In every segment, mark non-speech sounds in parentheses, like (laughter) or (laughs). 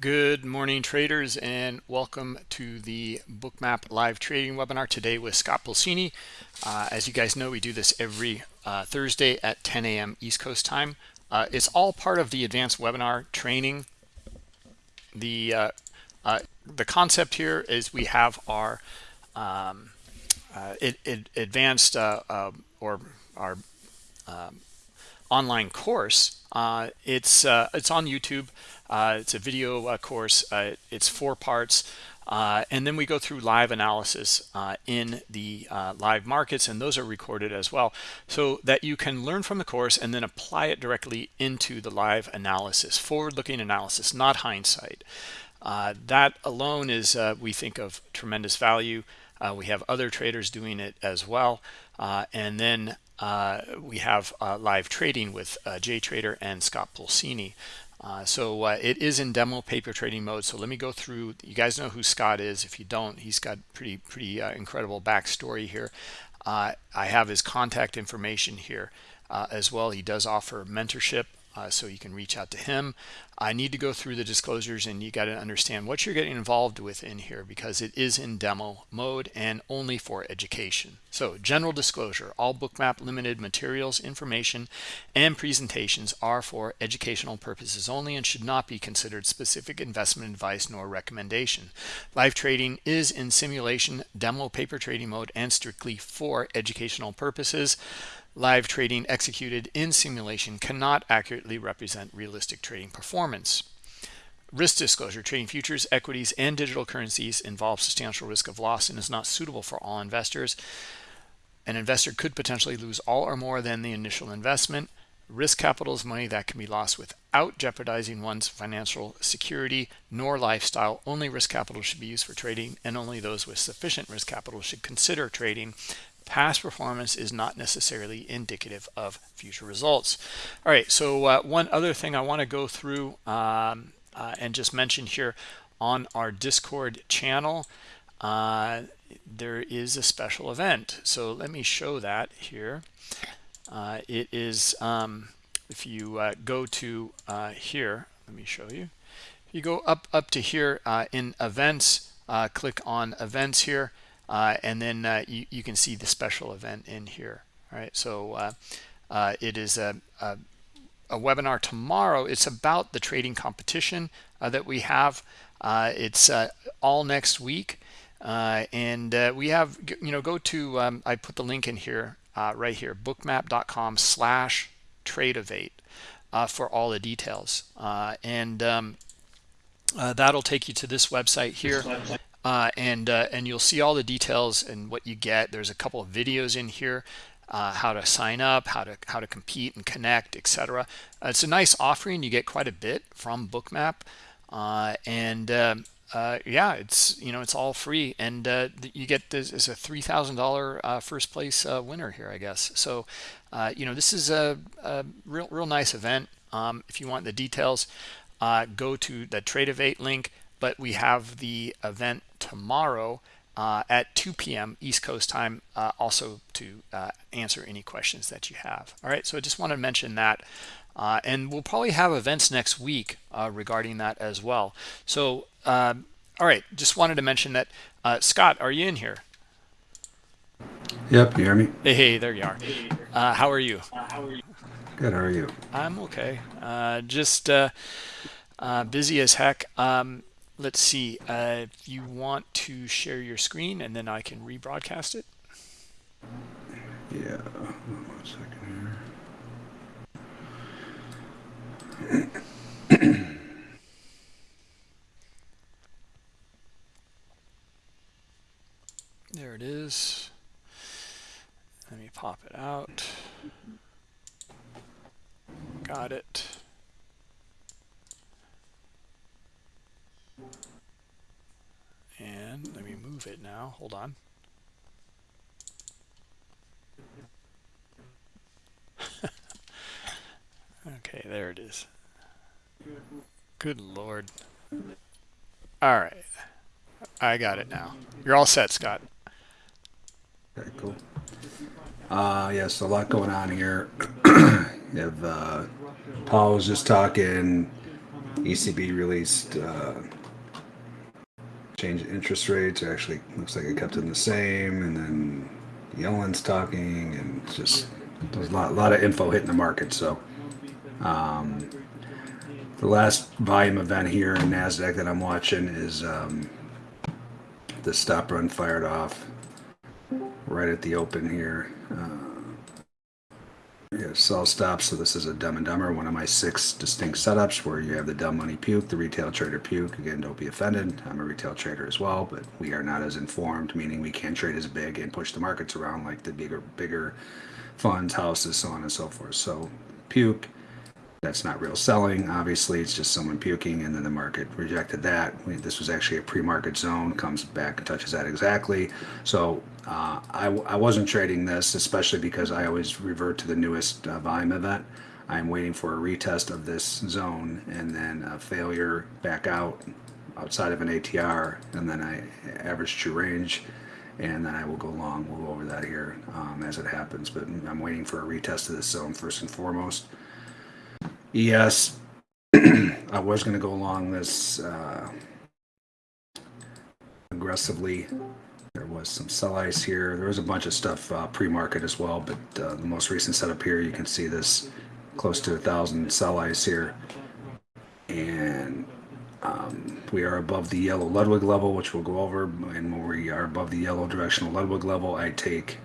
Good morning, traders, and welcome to the Bookmap live trading webinar today with Scott Pulcini. Uh, as you guys know, we do this every uh, Thursday at 10 a.m. East Coast time. Uh, it's all part of the advanced webinar training. The uh, uh, the concept here is we have our um, uh, it, it advanced or our um, online course. it's it's on YouTube. Uh, it's a video uh, course. Uh, it's four parts. Uh, and then we go through live analysis uh, in the uh, live markets, and those are recorded as well, so that you can learn from the course and then apply it directly into the live analysis, forward-looking analysis, not hindsight. that alone is, we think, of tremendous value. we have other traders doing it as well. And then we have live trading with Jay Trader and Scott Pulcini. Uh, so uh, it is in demo paper trading mode. So let me go through. You guys know who Scott is. If you don't, he's got pretty pretty uh, incredible backstory here. Uh, I have his contact information here uh, as well. He does offer mentorship uh, so you can reach out to him. I need to go through the disclosures and you got to understand what you're getting involved with in here because it is in demo mode and only for education. So general disclosure, all Bookmap limited materials, information, and presentations are for educational purposes only and should not be considered specific investment advice nor recommendation. Live trading is in simulation, demo paper trading mode, and strictly for educational purposes live trading executed in simulation cannot accurately represent realistic trading performance. Risk disclosure, trading futures, equities, and digital currencies involves substantial risk of loss and is not suitable for all investors. An investor could potentially lose all or more than the initial investment. Risk capital is money that can be lost without jeopardizing one's financial security nor lifestyle. Only risk capital should be used for trading, and only those with sufficient risk capital should consider trading past performance is not necessarily indicative of future results. All right, so uh, one other thing I want to go through um, uh, and just mention here on our Discord channel, uh, there is a special event. So let me show that here. Uh, it is, um, if you uh, go to uh, here, let me show you. If you go up, up to here in events, click on events here, uh, and then uh, you, you can see the special event in here all right? So uh, uh, it is a, a, a, webinar tomorrow. It's about the trading competition uh, that we have. It's all next week. And we have you know go to um, I put the link in here right here bookmap.com slash tradovate for all the details. And um, that'll take you to this website here uh, and uh, and you'll see all the details and what you get. There's a couple of videos in here, uh, how to sign up, how to how to compete and connect, etc. Uh, it's a nice offering. You get quite a bit from Bookmap, uh, and um, uh, yeah, it's you know it's all free, and you get this is a three thousand dollar first place winner here, I guess. So you know this is a, a, real real nice event. Um, if you want the details, go to the Tradovate link but we have the event tomorrow uh, at 2 p.m. East Coast time, uh, also to uh, answer any questions that you have. All right, so I just want to mention that. Uh, and we'll probably have events next week uh, regarding that as well. So, um, all right, just wanted to mention that. Uh, Scott, are you in here? Yep, you hear me? Hey, hey there you are. how are you? Good, how are you? I'm okay. just busy as heck. Um, let's see uh, if you want to share your screen and then I can rebroadcast it. Yeah one second here. (coughs) There it is. Let me pop it out. Got it and let me move it now. Hold on. (laughs) Okay there it is. Good lord. All right. I got it now. You're all set Scott. Okay cool. Uh yes a lot going on here. (clears throat) You have uh Powell was just talking ECB released uh, change in interest rates. Actually, looks like it kept them the same. And then Yellen's talking, and just there's a lot, a lot of info hitting the market. So, um, the last volume event here in Nasdaq that I'm watching is um, the stop run fired off right at the open here. Uh, yeah, sell stop. So this is a Dumb and Dumber, one of my six distinct setups where you have the dumb money puke, the retail trader puke. Again, don't be offended. I'm a retail trader as well, but we are not as informed, meaning we can't trade as big and push the markets around like the bigger, bigger funds, houses, so on and so forth. So puke, that's not real selling. Obviously, it's just someone puking, and then the market rejected that. This was actually a pre-market zone, comes back and touches that exactly. So uh, I, I wasn't trading this, especially because I always revert to the newest uh, volume event. I'm waiting for a retest of this zone and then a failure back out outside of an ATR, and then I average true range, and then I will go long. We'll go over that here um, as it happens. But I'm waiting for a retest of this zone first and foremost. ES, (clears throat) I was going to go along this uh, aggressively. There was some sell ice here. There was a bunch of stuff uh, pre-market as well, but uh, the most recent setup here, you can see this close to a thousand sell ice here, and um, we are above the yellow Ludwig level, which we'll go over. And when we are above the yellow directional Ludwig level, I take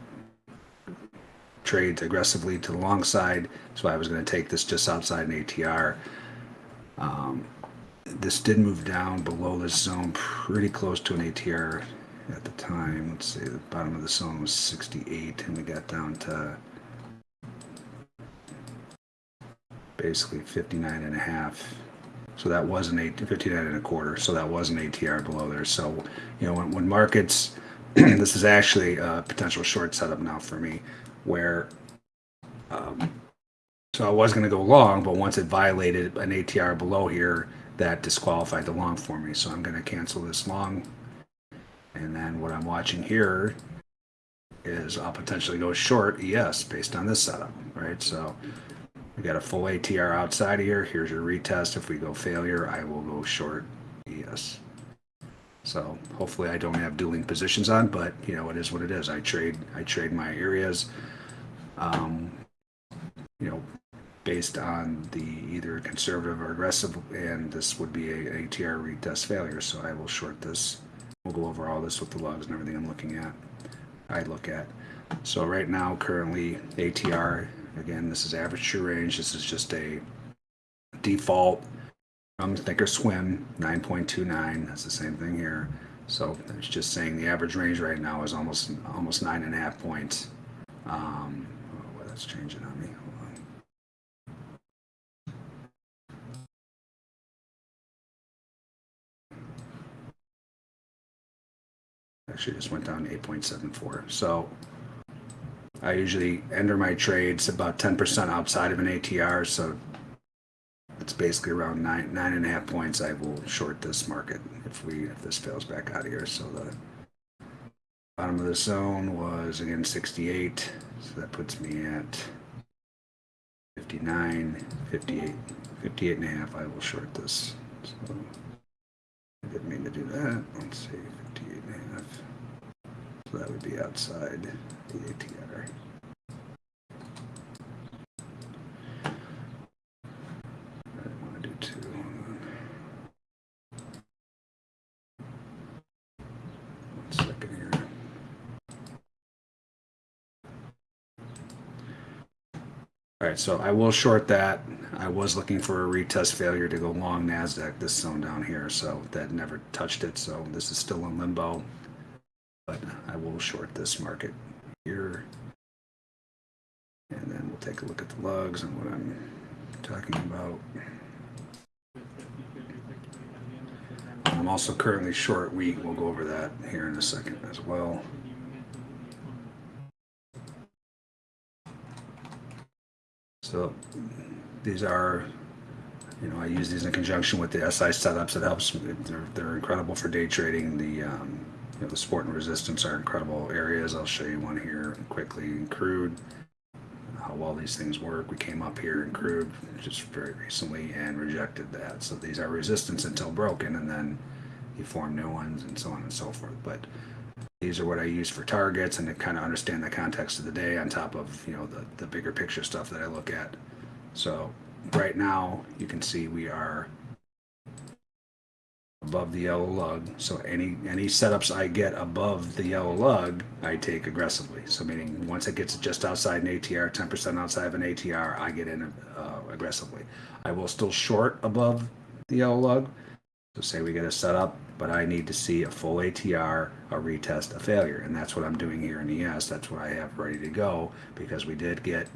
trades aggressively to the long side. So I was going to take this just outside an ATR. Um, this did move down below this zone pretty close to an ATR at the time. Let's say the bottom of the zone was 68 and we got down to basically 59 and a half. So that was an eight, 59 and a quarter. So that was an ATR below there. So, you know, when, when markets, (clears throat) this is actually a potential short setup now for me where um, so I was going to go long, but once it violated an ATR below here, that disqualified the long for me. So I'm going to cancel this long. And then what I'm watching here is I'll potentially go short ES based on this setup, right? So we got a full ATR outside of here. Here's your retest. If we go failure, I will go short ES. So hopefully I don't have dueling positions on, but you know, it is what it is. I trade, I trade my areas, um, you know, based on the either conservative or aggressive, and this would be a ATR retest failure. So I will short this. We'll go over all this with the logs and everything I'm looking at. I look at. So right now, currently ATR. Again, this is average true range. This is just a default from Thinkorswim 9.29. That's the same thing here. So it's just saying the average range right now is almost almost nine and a half points. Um, oh, boy, that's changing on me. Actually, just went down to 8.74. So I usually enter my trades about 10% outside of an ATR. So it's basically around nine nine and a half points. I will short this market if we if this fails back out of here. So the bottom of the zone was again 68, so that puts me at 59, 58, 58 and a half. I will short this. So I didn't mean to do that. Let's see, 58 and a half. That would be outside the ATR. All right, so I will short that. I was looking for a retest failure to go long NASDAQ, this zone down here, so that never touched it. So this is still in limbo. I will short this market here. And then we'll take a look at the lugs and what I'm talking about. I'm also currently short wheat. We'll go over that here in a second as well. So these are, you know, I use these in conjunction with the SI setups. It helps. They're, they're incredible for day trading. The um, you know, the support and resistance are incredible areas. I'll show you one here quickly. In crude, how well these things work. We came up here in crude just very recently and rejected that. So these are resistance until broken, and then you form new ones and so on and so forth. But these are what I use for targets and to kind of understand the context of the day on top of you know the, the bigger picture stuff that I look at. So right now you can see we are above the yellow lug. So any any setups I get above the yellow lug, I take aggressively. So meaning once it gets just outside an ATR, 10% outside of an ATR, I get in uh, aggressively. I will still short above the yellow lug. So say we get a setup, but I need to see a full ATR, a retest, a failure. And that's what I'm doing here in ES. That's what I have ready to go because we did get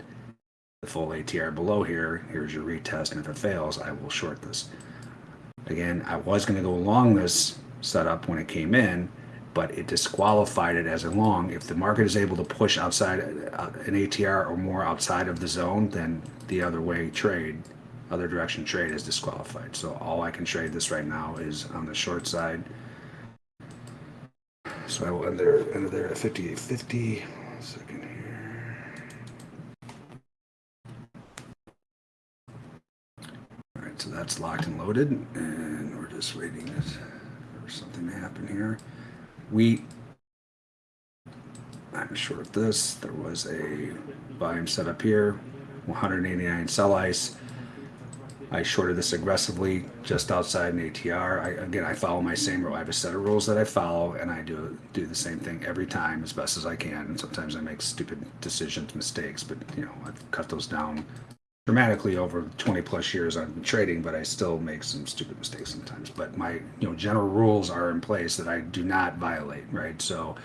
the full ATR below here. Here's your retest. And if it fails, I will short this. Again, I was going to go along this setup when it came in, but it disqualified it as a long. If the market is able to push outside uh, an ATR or more outside of the zone, then the other way trade, other direction trade is disqualified. So all I can trade this right now is on the short side. So I will end there, end there at 58.50. One second here. All right, so that's locked and loaded, and we're just waiting for something to happen here. We, I'm short of this. There was a volume set up here, 189 sell ice. I shorted this aggressively just outside an ATR. I, again, I follow my same rule. I have a set of rules that I follow, and I do do the same thing every time as best as I can. And sometimes I make stupid decisions, mistakes, but you know I've cut those down dramatically over 20 plus years I've been trading, but I still make some stupid mistakes sometimes. But my you know general rules are in place that I do not violate, right? So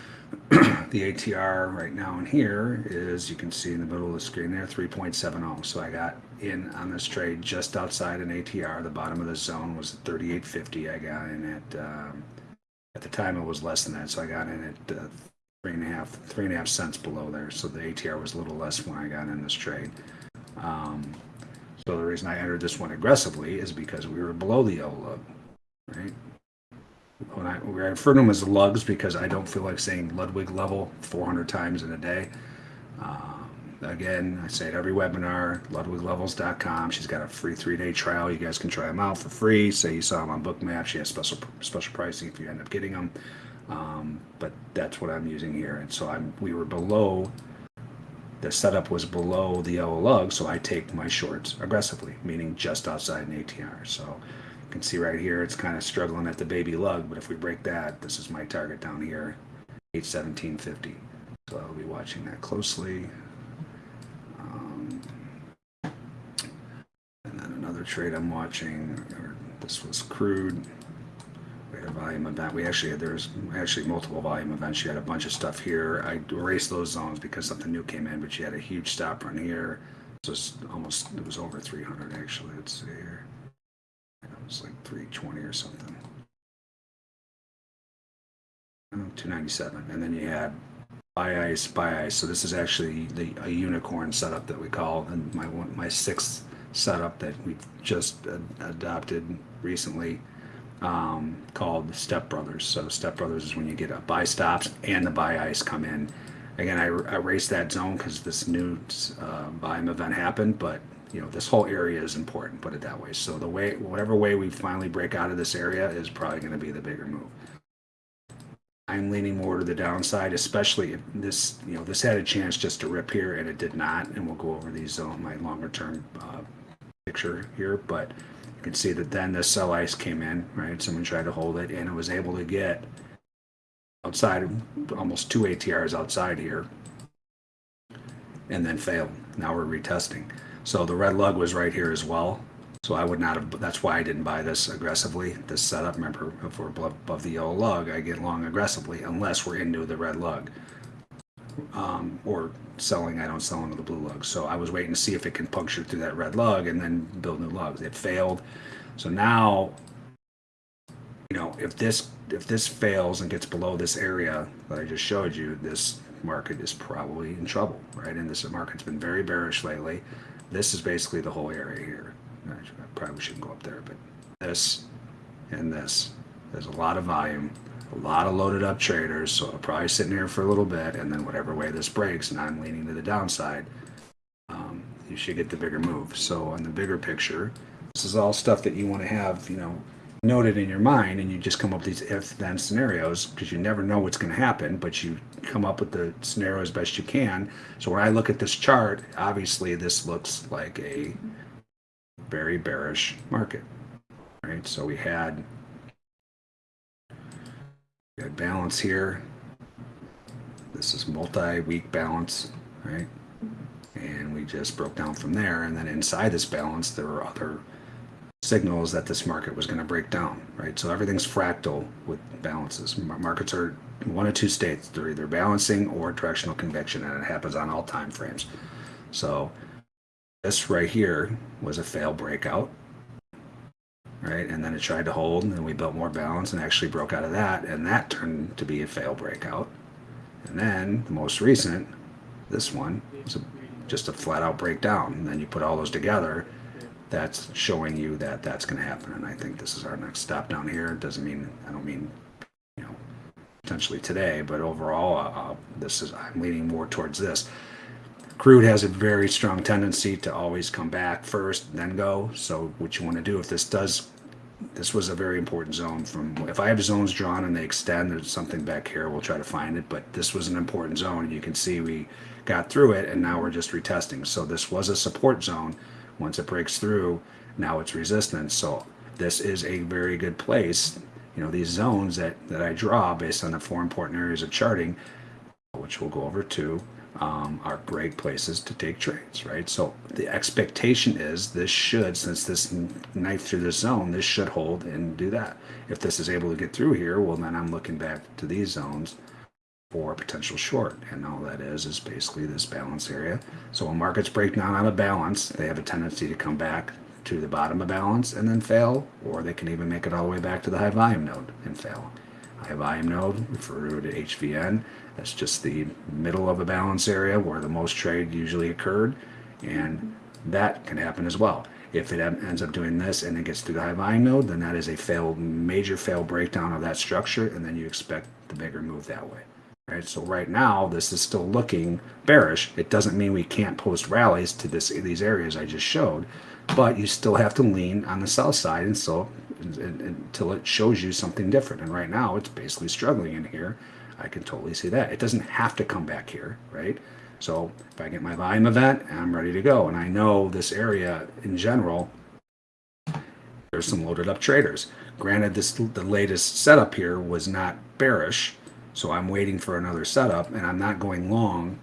(clears throat) the ATR right now in here is you can see in the middle of the screen there 3.70. So I got in on this trade just outside an ATR. The bottom of the zone was 38.50. I got in at um, at the time it was less than that, so I got in at uh, three and a half three and a half cents below there. So the ATR was a little less when I got in this trade. Um, so the reason I entered this one aggressively is because we were below the yellow lug, right? When I, I refer to them as lugs because I don't feel like saying Ludwig level 400 times in a day. Um, again, I say it every webinar, ludwiglevels.com. She's got a free three-day trial. You guys can try them out for free. Say you saw them on Bookmap. She has special special pricing if you end up getting them. Um, but that's what I'm using here. And so I'm we were below the setup was below the yellow lug, so I take my shorts aggressively, meaning just outside an ATR. So you can see right here, it's kind of struggling at the baby lug, but if we break that, this is my target down here, 817.50. So I'll be watching that closely. Um, and then another trade I'm watching, this was crude. We had a volume event. We actually had, there's actually multiple volume events. She had a bunch of stuff here. I erased those zones because something new came in, but she had a huge stop run here. So it's almost, it was over 300 actually. Let's see here. It was like 320 or something. Oh, 297. And then you had buy ice, buy ice. So this is actually the a unicorn setup that we call, and my my sixth setup that we just uh, adopted recently um, called Step Brothers. So Step Brothers is when you get a buy stops and the buy ice come in. Again, I, erased that zone because this new uh, event happened, but you know this whole area is important. Put it that way. So the way, whatever way we finally break out of this area is probably going to be the bigger move. I'm leaning more to the downside, especially if this, you know, this had a chance just to rip here and it did not. And we'll go over these on my longer term uh, picture here, but can see that then the sell ice came in, right? Someone tried to hold it and it was able to get outside almost two ATRs outside here and then failed. Now we're retesting. So the red lug was right here as well. So I would not have, that's why I didn't buy this aggressively, this setup. Remember, if we're above the yellow lug, I get long aggressively unless we're into the red lug. Um, or selling, I don't sell into the blue lugs. So I was waiting to see if it can puncture through that red lug and then build new lugs. It failed. So now, you know, if this if this fails and gets below this area that I just showed you, this market is probably in trouble, right? And this market's been very bearish lately. This is basically the whole area here. I probably shouldn't go up there, but this and this. There's a lot of volume, a lot of loaded up traders, so I'll probably sitting here for a little bit, and then whatever way this breaks, and I'm leaning to the downside, um, you should get the bigger move. So on the bigger picture, this is all stuff that you want to have, you know, noted in your mind and you just come up with these if then scenarios because you never know what's going to happen but you come up with the scenario as best you can so when i look at this chart obviously this looks like a very bearish market right so we had had balance here this is multi-week balance right and we just broke down from there and then inside this balance there were other signals that this market was going to break down, right? So everything's fractal with balances. Markets are one of two states. They're either balancing or directional conviction, and it happens on all time frames. So this right here was a fail breakout, right? And then it tried to hold, and then we built more balance and actually broke out of that, and that turned to be a fail breakout. And then the most recent, this one, was a, just a flat out breakdown. And then you put all those together, that's showing you that that's going to happen. And I think this is our next stop down here. It doesn't mean, I don't mean, you know, potentially today, but overall, uh, uh, this is, I'm leaning more towards this. Crude has a very strong tendency to always come back first, then go. So what you want to do if this does, this was a very important zone from, if I have zones drawn and they extend, there's something back here, we'll try to find it. But this was an important zone. You can see we got through it and now we're just retesting. So this was a support zone once it breaks through, now it's resistance. So this is a very good place. You know, these zones that, that I draw based on the four important areas of charting, which we'll go over to, um, are great places to take trades, right? So the expectation is this should, since this knife through this zone, this should hold and do that. If this is able to get through here, well, then I'm looking back to these zones for potential short. And all that is, is basically this balance area. So when markets break down out of balance, they have a tendency to come back to the bottom of balance and then fail, or they can even make it all the way back to the high volume node and fail. High volume node, refer to HVN, that's just the middle of a balance area where the most trade usually occurred. And that can happen as well. If it ends up doing this and it gets through the high volume node, then that is a failed, major fail breakdown of that structure, and then you expect the bigger move that way. Right, so right now this is still looking bearish. It doesn't mean we can't post rallies to this these areas I just showed, but you still have to lean on the sell side and so until it shows you something different. And right now it's basically struggling in here. I can totally see that. It doesn't have to come back here, right? So if I get my volume event, I'm ready to go. And I know this area in general, there's some loaded up traders. Granted, this the latest setup here was not bearish so I'm waiting for another setup and I'm not going long.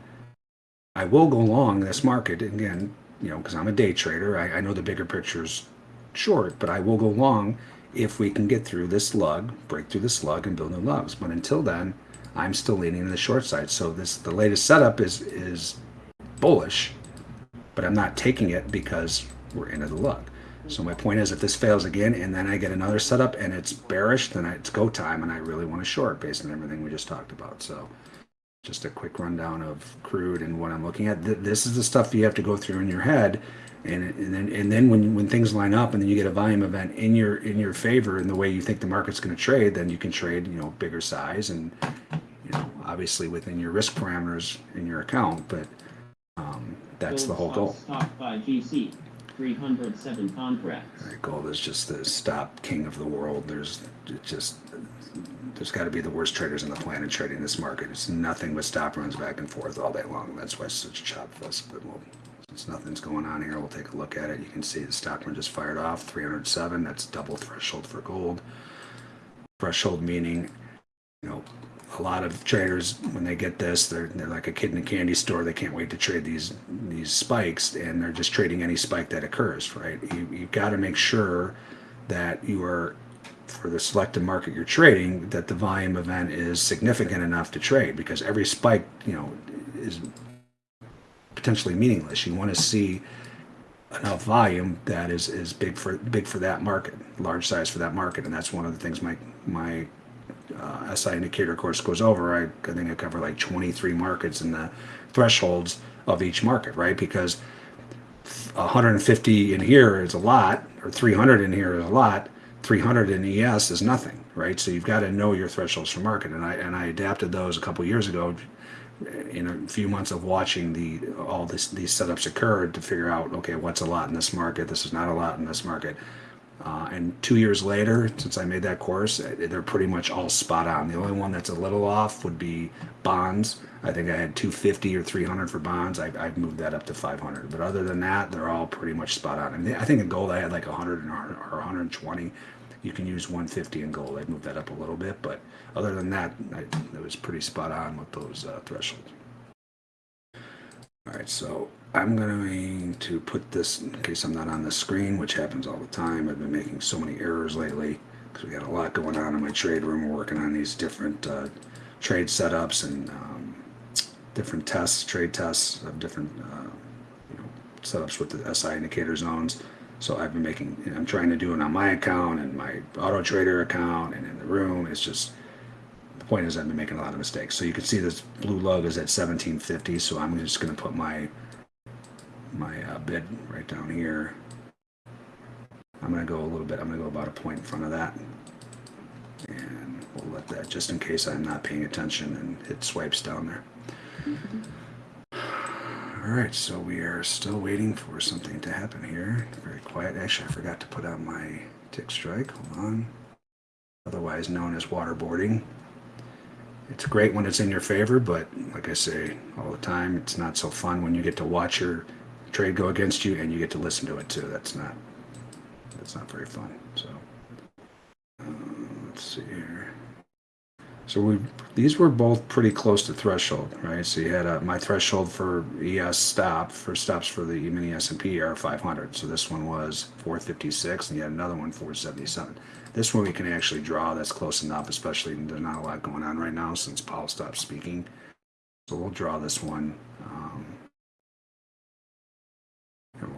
I will go long this market again, you know, because I'm a day trader. I, I know the bigger picture's short, but I will go long if we can get through this slug, break through the slug and build new lugs. But until then, I'm still leaning to the short side. So this the latest setup is is bullish, but I'm not taking it because we're into the lug. So my point is, if this fails again and then I get another setup and it's bearish, then it's go time, and I really want to short based on everything we just talked about. So just a quick rundown of crude and what I'm looking at. This is the stuff you have to go through in your head, and and then and then when when things line up and then you get a volume event in your in your favor in the way you think the market's going to trade, then you can trade you know bigger size and you know obviously within your risk parameters in your account, but um, that's the whole goal. Stock buy GC. 307 contracts. Right, gold is just the stop king of the world. There's just there's got to be the worst traders on the planet trading this market. It's nothing but stop runs back and forth all day long. That's why it's such a chop fest. But we'll, since nothing's going on here, we'll take a look at it. You can see the stop run just fired off 307. That's double threshold for gold. Threshold meaning, you know, a lot of traders when they get this they're, they're like a kid in a candy store. They can't wait to trade these these spikes and they're just trading any spike that occurs right? You, you've got to make sure that you are for the selected market you're trading that the volume event is significant enough to trade because every spike you know is potentially meaningless. You want to see enough volume that is is big for big for that market large size for that market and that's one of the things my my uh, SI indicator course goes over, I, I think I cover like 23 markets and the thresholds of each market, right? Because 150 in here is a lot, or 300 in here is a lot. 300 in ES is nothing, right? So you've got to know your thresholds for market, and I and I adapted those a couple years ago in a few months of watching the all this these setups occur to figure out okay what's a lot in this market this is not a lot in this market uh, and two years later since i made that course eh, they're pretty much all spot on. The only one that's a little off would be bonds. I think i had 250 or 300 for bonds. I, i've moved that up to 500 but other than that they're all pretty much spot on. And i think in gold i had like 100 or 120 you can use 150 in gold. I moved that up a little bit, but other than that, I, it was pretty spot on with those uh, thresholds. All right, so I'm going to put this in case I'm not on the screen, which happens all the time. I've been making so many errors lately because we got a lot going on in my trade room. We're working on these different uh, trade setups and um, different tests, trade tests of different uh, you know, setups with the SI indicator zones. So I've been making, I'm trying to do it on my account and my auto trader account and in the room. It's just, the point is I've been making a lot of mistakes. So you can see this blue lug is at 1750. So I'm just going to put my, my uh, bid right down here. I'm going to go a little bit, I'm going to go about a point in front of that. And we'll let that, just in case I'm not paying attention and it swipes down there. (sighs) All right, so we are still waiting for something to happen here. Very quiet. Actually, I forgot to put on my tick strike. Hold on. Otherwise known as waterboarding. It's great when it's in your favor, but like I say all the time, it's not so fun when you get to watch your trade go against you and you get to listen to it too. That's not that's not very fun. So uh, let's see here. So we these were both pretty close to threshold, right? So you had a, my threshold for ES stop for stops for the mini S&P are 500. So this one was 456, and you had another one 477. This one we can actually draw. That's close enough, especially there's not a lot going on right now since Powell stopped speaking. So we'll draw this one, um,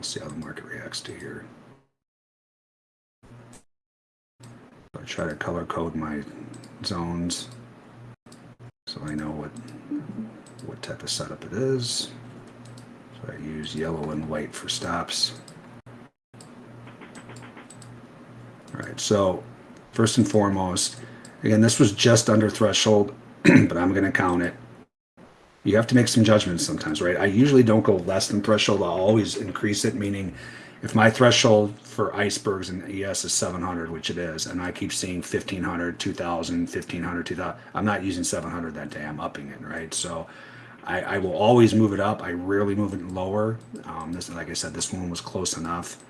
we'll see how the market reacts to here. I try to color code my zones so I know what what type of setup it is. So I use yellow and white for stops. All right, so first and foremost, again, this was just under threshold, (clears throat) but I'm going to count it. You have to make some judgments sometimes, right? I usually don't go less than threshold. I'll always increase it, meaning if my threshold for icebergs and ES is 700, which it is, and I keep seeing 1500, 2000, 1500, 2000, I'm not using 700 that day. I'm upping it, right? So I, I will always move it up. I rarely move it lower. Um, this, like I said, this one was close enough.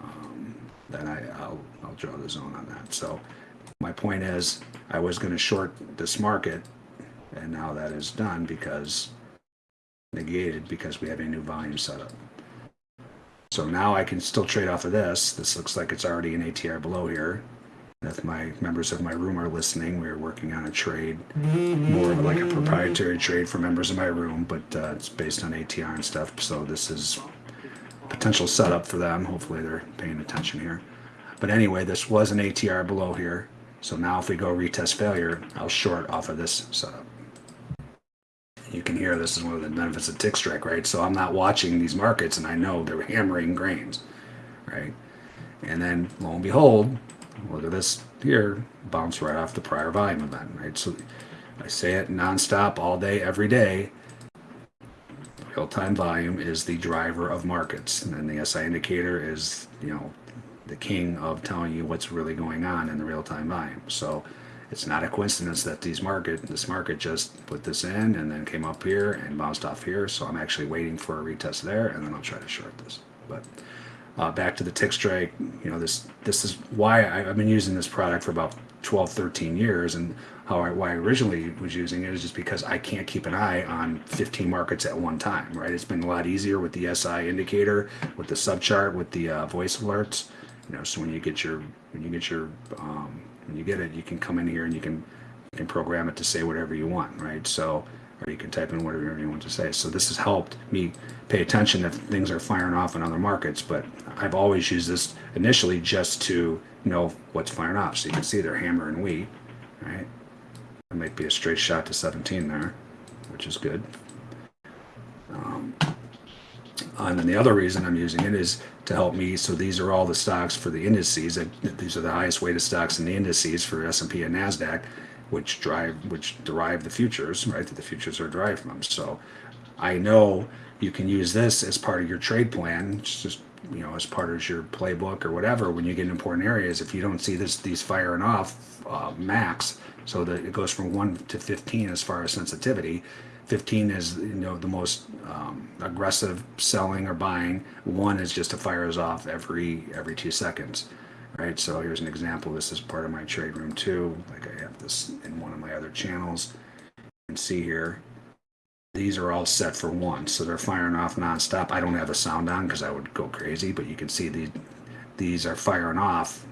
Um, then I, I'll, I'll draw the zone on that. So my point is, I was going to short this market, and now that is done because negated because we have a new volume setup. So now I can still trade off of this. This looks like it's already an ATR below here. And if my members of my room are listening, we're working on a trade, more of like a proprietary trade for members of my room, but uh, it's based on ATR and stuff. So this is potential setup for them. Hopefully they're paying attention here. But anyway, this was an ATR below here. So now if we go retest failure, I'll short off of this setup you can hear this is one of the benefits of tick strike, right? So I'm not watching these markets and I know they're (laughs) hammering grains, right? And then lo and behold, look at this here, bounce right off the prior volume event, right? So I say it nonstop all day, every day. Real-time volume is the driver of markets, and then the SI indicator is, you know, the king of telling you what's really going on in the real-time volume. So it's not a coincidence that these market this market just put this in and then came up here and bounced off here. So I'm actually waiting for a retest there and then I'll try to short this. But uh, back to the tick strike you know this this is why I, have been using this product for about 12 13 years. And how I, why I originally was using it is just because I can't keep an eye on 15 markets at one time right? It's been a lot easier with the SI indicator with the subchart with the uh, voice alerts. You know so when you get your when you get your um, when you get it, you can come in here and you can you can program it to say whatever you want, right? So, or you can type in whatever you want to say. So this has helped me pay attention if things are firing off in other markets. But I've always used this initially just to know what's firing off. So you can see they're hammer and wheat, right? It might be a straight shot to 17 there, which is good. Um, and then the other reason I'm using it is to help me. So these are all the stocks for the indices. These are the highest weighted stocks in the indices for S&P and NASDAQ. which drive which derive the futures, right? That the futures are derived from. So I know you can use this as part of your trade plan, just you know, as part of your playbook or whatever. When you get in important areas, if you don't see this these firing off uh, max, so that it goes from one to fifteen as far as sensitivity. 15 is you know the most um, aggressive selling or buying. One is just a fires off every every two seconds right? So here's an example. This is part of my trade room too. Like i have this in one of my other channels. You can see here. These are all set for one so they're firing off nonstop. I don't have the sound on because i would go crazy but you can see these these are firing off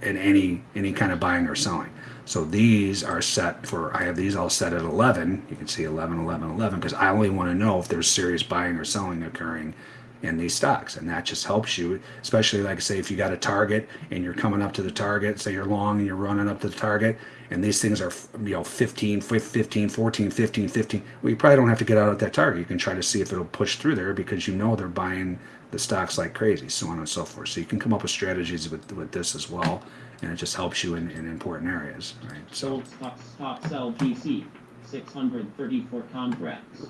in any any kind of buying or selling so these are set for, I have these all set at 11. You can see 11, 11, 11, because I only want to know if there's serious buying or selling occurring in these stocks. And that just helps you, especially like I say, if you got a target and you're coming up to the target, say you're long and you're running up to the target, and these things are, you know, 15, 15, 14, 15, 15. Well, you probably don't have to get out at that target. You can try to see if it'll push through there because you know they're buying the stocks like crazy, so on and so forth. So you can come up with strategies with, with this as well and it just helps you in, in important areas, right? So stock, sell GC, 634 contracts.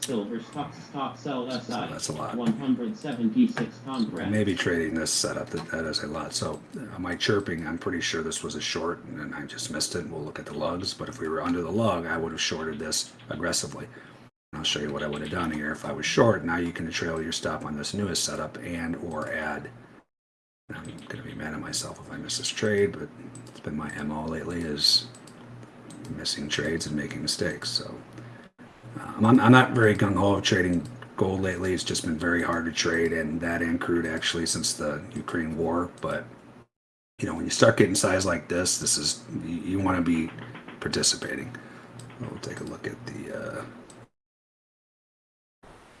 Silver stock, stock sell SI, that's a lot. 176 contracts. Maybe trading this setup. That that is a lot. So uh, my chirping, I'm pretty sure this was a short, and then I just missed it. We'll look at the lugs. But if we were under the lug, I would have shorted this aggressively. I'll show you what I would have done here if I was short. Now you can trail your stop on this newest setup and or add I'm gonna be mad at myself if I miss this trade, but it's been my MO lately is missing trades and making mistakes. So uh, I'm, I'm not very gung ho of trading gold lately. It's just been very hard to trade, and that and crude actually since the Ukraine war. But you know, when you start getting size like this, this is you, you want to be participating. We'll take a look at the uh,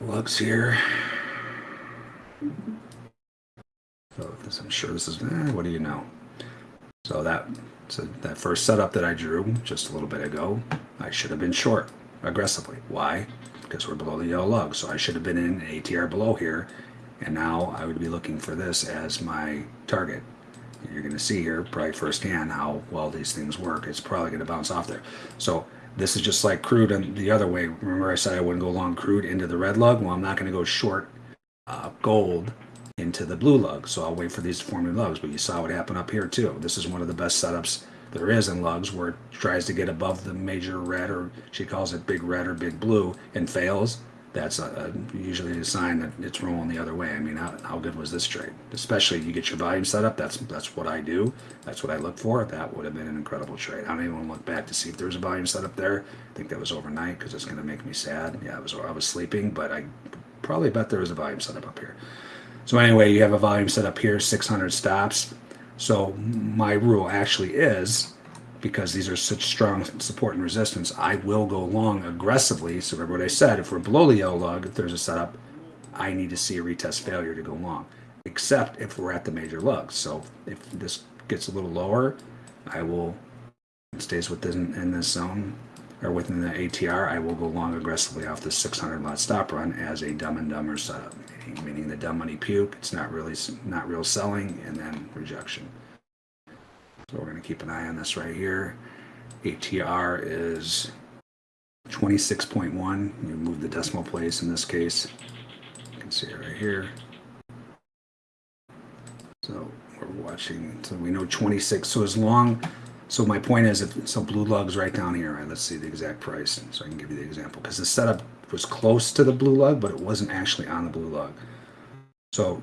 lugs here. So this, I'm sure this is, eh, what do you know? So that, so that first setup that I drew just a little bit ago, I should have been short aggressively. Why? Because we're below the yellow lug. So I should have been in ATR below here. And now I would be looking for this as my target. You're going to see here probably firsthand how well these things work. It's probably going to bounce off there. So this is just like crude and the other way. Remember I said I wouldn't go long crude into the red lug? Well, I'm not going to go short uh, gold into the blue lug. So I'll wait for these to form in lugs. But you saw what happened up here too. This is one of the best setups there is in lugs where it tries to get above the major red or she calls it big red or big blue and fails. That's a, a, usually a sign that it's rolling the other way. I mean, how, how good was this trade? Especially you get your volume set up. That's that's what I do. That's what I look for. That would have been an incredible trade. I don't even want to look back to see if there was a volume set up there. I think that was overnight because it's going to make me sad. Yeah, I was I was sleeping, but I probably bet there was a volume set up up here. So anyway, you have a volume set up here, 600 stops. So my rule actually is, because these are such strong support and resistance, I will go long aggressively. So remember what I said, if we're below the yellow lug, if there's a setup, I need to see a retest failure to go long, except if we're at the major lug. So if this gets a little lower, I will, stays within in this zone, or within the ATR, I will go long aggressively off the 600 lot stop run as a dumb and dumber setup meaning the dumb money puke. It's not really not real selling, and then rejection. So we're going to keep an eye on this right here. ATR is 26.1. You move the decimal place in this case. You can see it right here. So we're watching. So we know 26. So as long. So my point is, if so, blue lug's right down here. Right, let's see the exact price, so I can give you the example because the setup was close to the blue lug, but it wasn't actually on the blue lug. So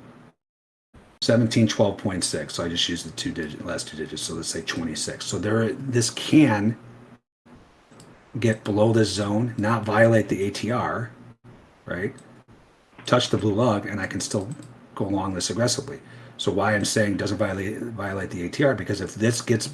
1712.6. So I just used the two digit last two digits. So let's say 26. So there this can get below this zone, not violate the ATR, right? Touch the blue lug, and I can still go along this aggressively. So why I'm saying doesn't violate violate the ATR because if this gets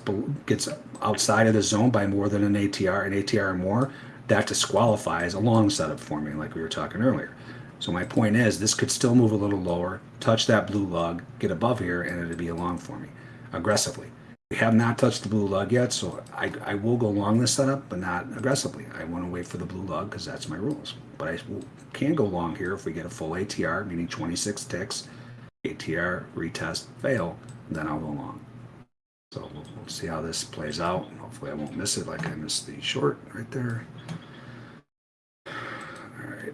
gets outside of the zone by more than an ATR, an ATR or more, that disqualifies a long setup for me, like we were talking earlier. So my point is, this could still move a little lower, touch that blue lug, get above here, and it'd be a long for me, aggressively. We have not touched the blue lug yet, so I, I will go long this setup, but not aggressively. I want to wait for the blue lug because that's my rules. But I can go long here if we get a full ATR, meaning 26 ticks, ATR, retest, fail, then I'll go long. So we'll, we'll see how this plays out. Hopefully I won't miss it like I missed the short right there. All right.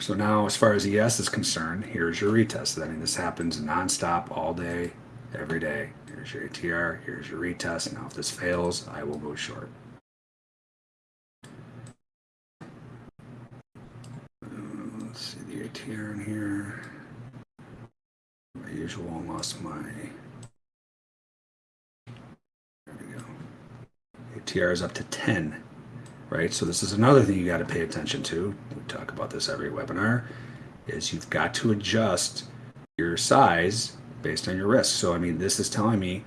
So now as far as ES is concerned, here's your retest. I mean, this happens nonstop all day, every day. Here's your ATR, here's your retest. Now if this fails, I will go short. Uh, Let's see the ATR in here. My usual lost my. There we go. ATR is up to 10, right? So this is another thing you got to pay attention to. We talk about this every webinar. Is you've got to adjust your size based on your risk. So I mean, this is telling me,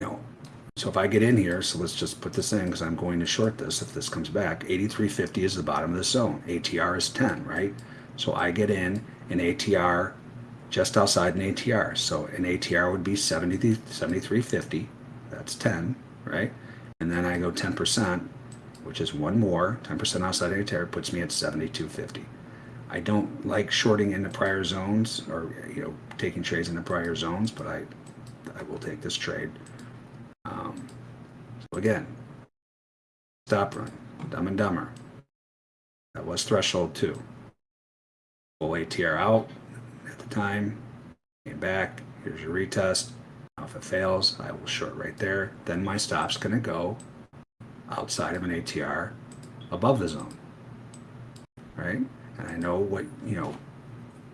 you know, so if I get in here, so let's just put this in because I'm going to short this if this comes back. 8350 is the bottom of the zone. ATR is 10, right? So I get in an ATR just outside an ATR. So an ATR would be 70, 7350. That's 10, right? And then I go 10%, which is one more. 10% outside ATR puts me at 7250. I don't like shorting into prior zones or you know taking trades into prior zones, but I I will take this trade. Um, so again, stop run, Dumb and Dumber. That was threshold two. Full ATR out time. Came back. Here's your retest. Now if it fails, I will short right there. Then my stop's going to go outside of an ATR above the zone. Right? And I know what, you know,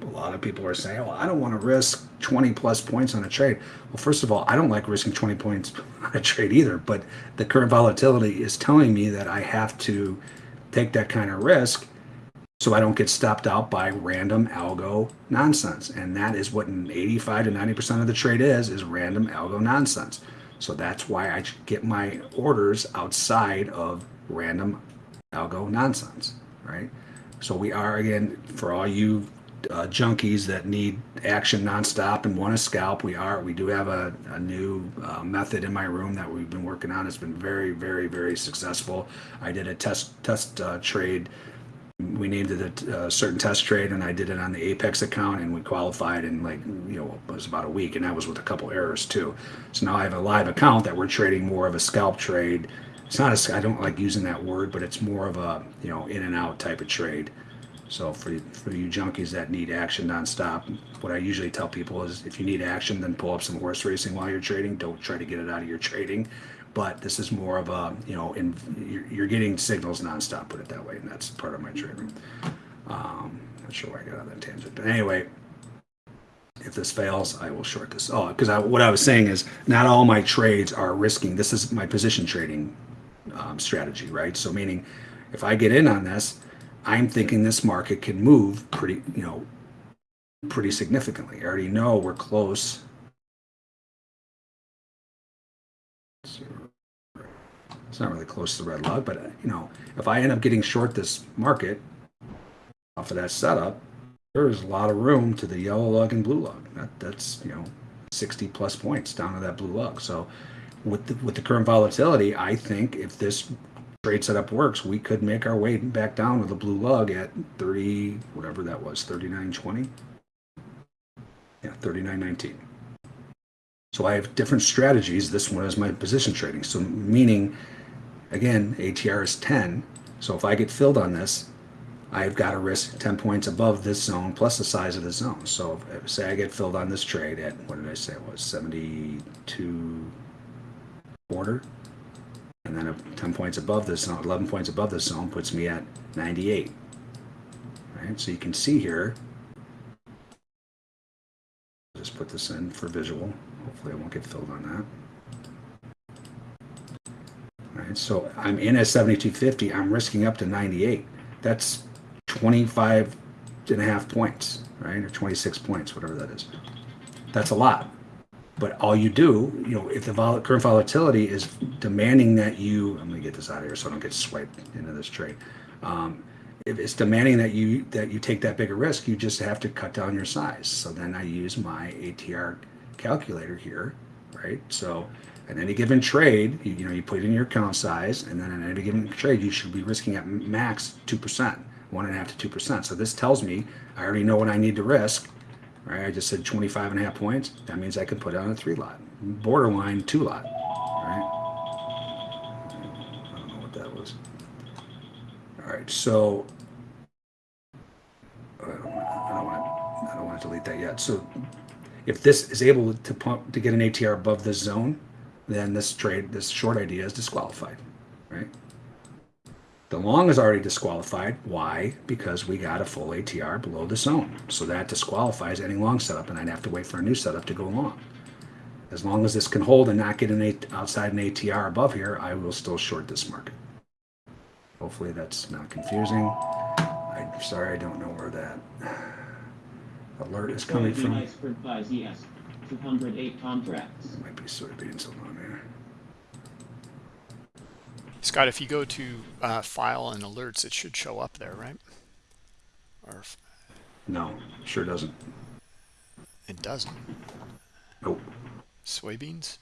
a lot of people are saying, well, I don't want to risk 20 plus points on a trade. Well, first of all, I don't like risking 20 points (laughs) on a trade either, but the current volatility is telling me that I have to take that kind of risk so I don't get stopped out by random algo nonsense. And that is what 85 to 90% of the trade is, is random algo nonsense. So that's why I get my orders outside of random algo nonsense, right? So we are, again, for all you uh, junkies that need action nonstop and want to scalp, we are. We do have a, a new uh, method in my room that we've been working on. It's been very, very, very successful. I did a test test uh, trade. We named it a uh, certain test trade, and I did it on the Apex account, and we qualified in like you know it was about a week, and that was with a couple errors too. So now I have a live account that we're trading more of a scalp trade. It's not a, I don't like using that word, but it's more of a you know in and out type of trade. So for, for you junkies that need action nonstop, what I usually tell people is if you need action, then pull up some horse racing while you're trading. Don't try to get it out of your trading. But this is more of a, you know, in, you're, getting signals nonstop, put it that way. And that's part of my trading. Um, not sure where I got on that tangent. But anyway, if this fails, I will short this. Oh, because what I was saying is not all my trades are risking. This is my position trading um, strategy, right? So meaning if I get in on this, I'm thinking this market can move pretty, you know, pretty significantly. I already know we're close. It's not really close to the red lug, but uh, you know, if I end up getting short this market off of that setup, there's a lot of room to the yellow lug and blue lug. That, that's you know, 60 plus points down to that blue lug. So with the, with the current volatility, I think if this trade setup works, we could make our way back down with a blue lug at 30, whatever that was, 39.20. Yeah, 39.19. So I have different strategies. This one is my position trading. So meaning, again, ATR is 10. So if I get filled on this, I've got to risk 10 points above this zone plus the size of the zone. So if, say I get filled on this trade at, what did I say it was, 72 quarter? and then 10 points above this zone, 11 points above this zone puts me at 98. Right, so you can see here, just put this in for visual. Hopefully I won't get filled on that. All right, so I'm in at 7250, I'm risking up to 98. That's 25 and a half points, right, or 26 points, whatever that is. That's a lot. But all you do, you know, if the vol- current volatility is demanding that you, I'm going to get this out of here so I don't get swiped into this trade. Um, if it's demanding that you that you take that bigger risk, you just have to cut down your size. So then I use my ATR calculator here, right? So in any given trade, you, you know, you put in your account size, and then in any given trade, you should be risking at max two percent, one and a half to two percent. So this tells me I already know what I need to risk right? I just said 25 and a half points. That means I can put on a three lot, borderline two lot, right? I don't know what that was. All right, so I don't want to delete that yet. So if this is able to pump to get an ATR above this zone, then this trade, this short idea is disqualified, right? The long is already disqualified. Why? Because we got a full ATR below the zone. So that disqualifies any long setup, and I'd have to wait for a new setup to go long. As long as this can hold and not get an eight, outside an ATR above here, I will still short this market. Hopefully that's not confusing. I'm sorry, I don't know where that alert is coming from. iceberg buys ES 208 contracts. Might be soybeans along there. Scott, if you go to uh, file and alerts, it should show up there, right? Or if No, sure doesn't. it doesn't. Nope. Soybeans?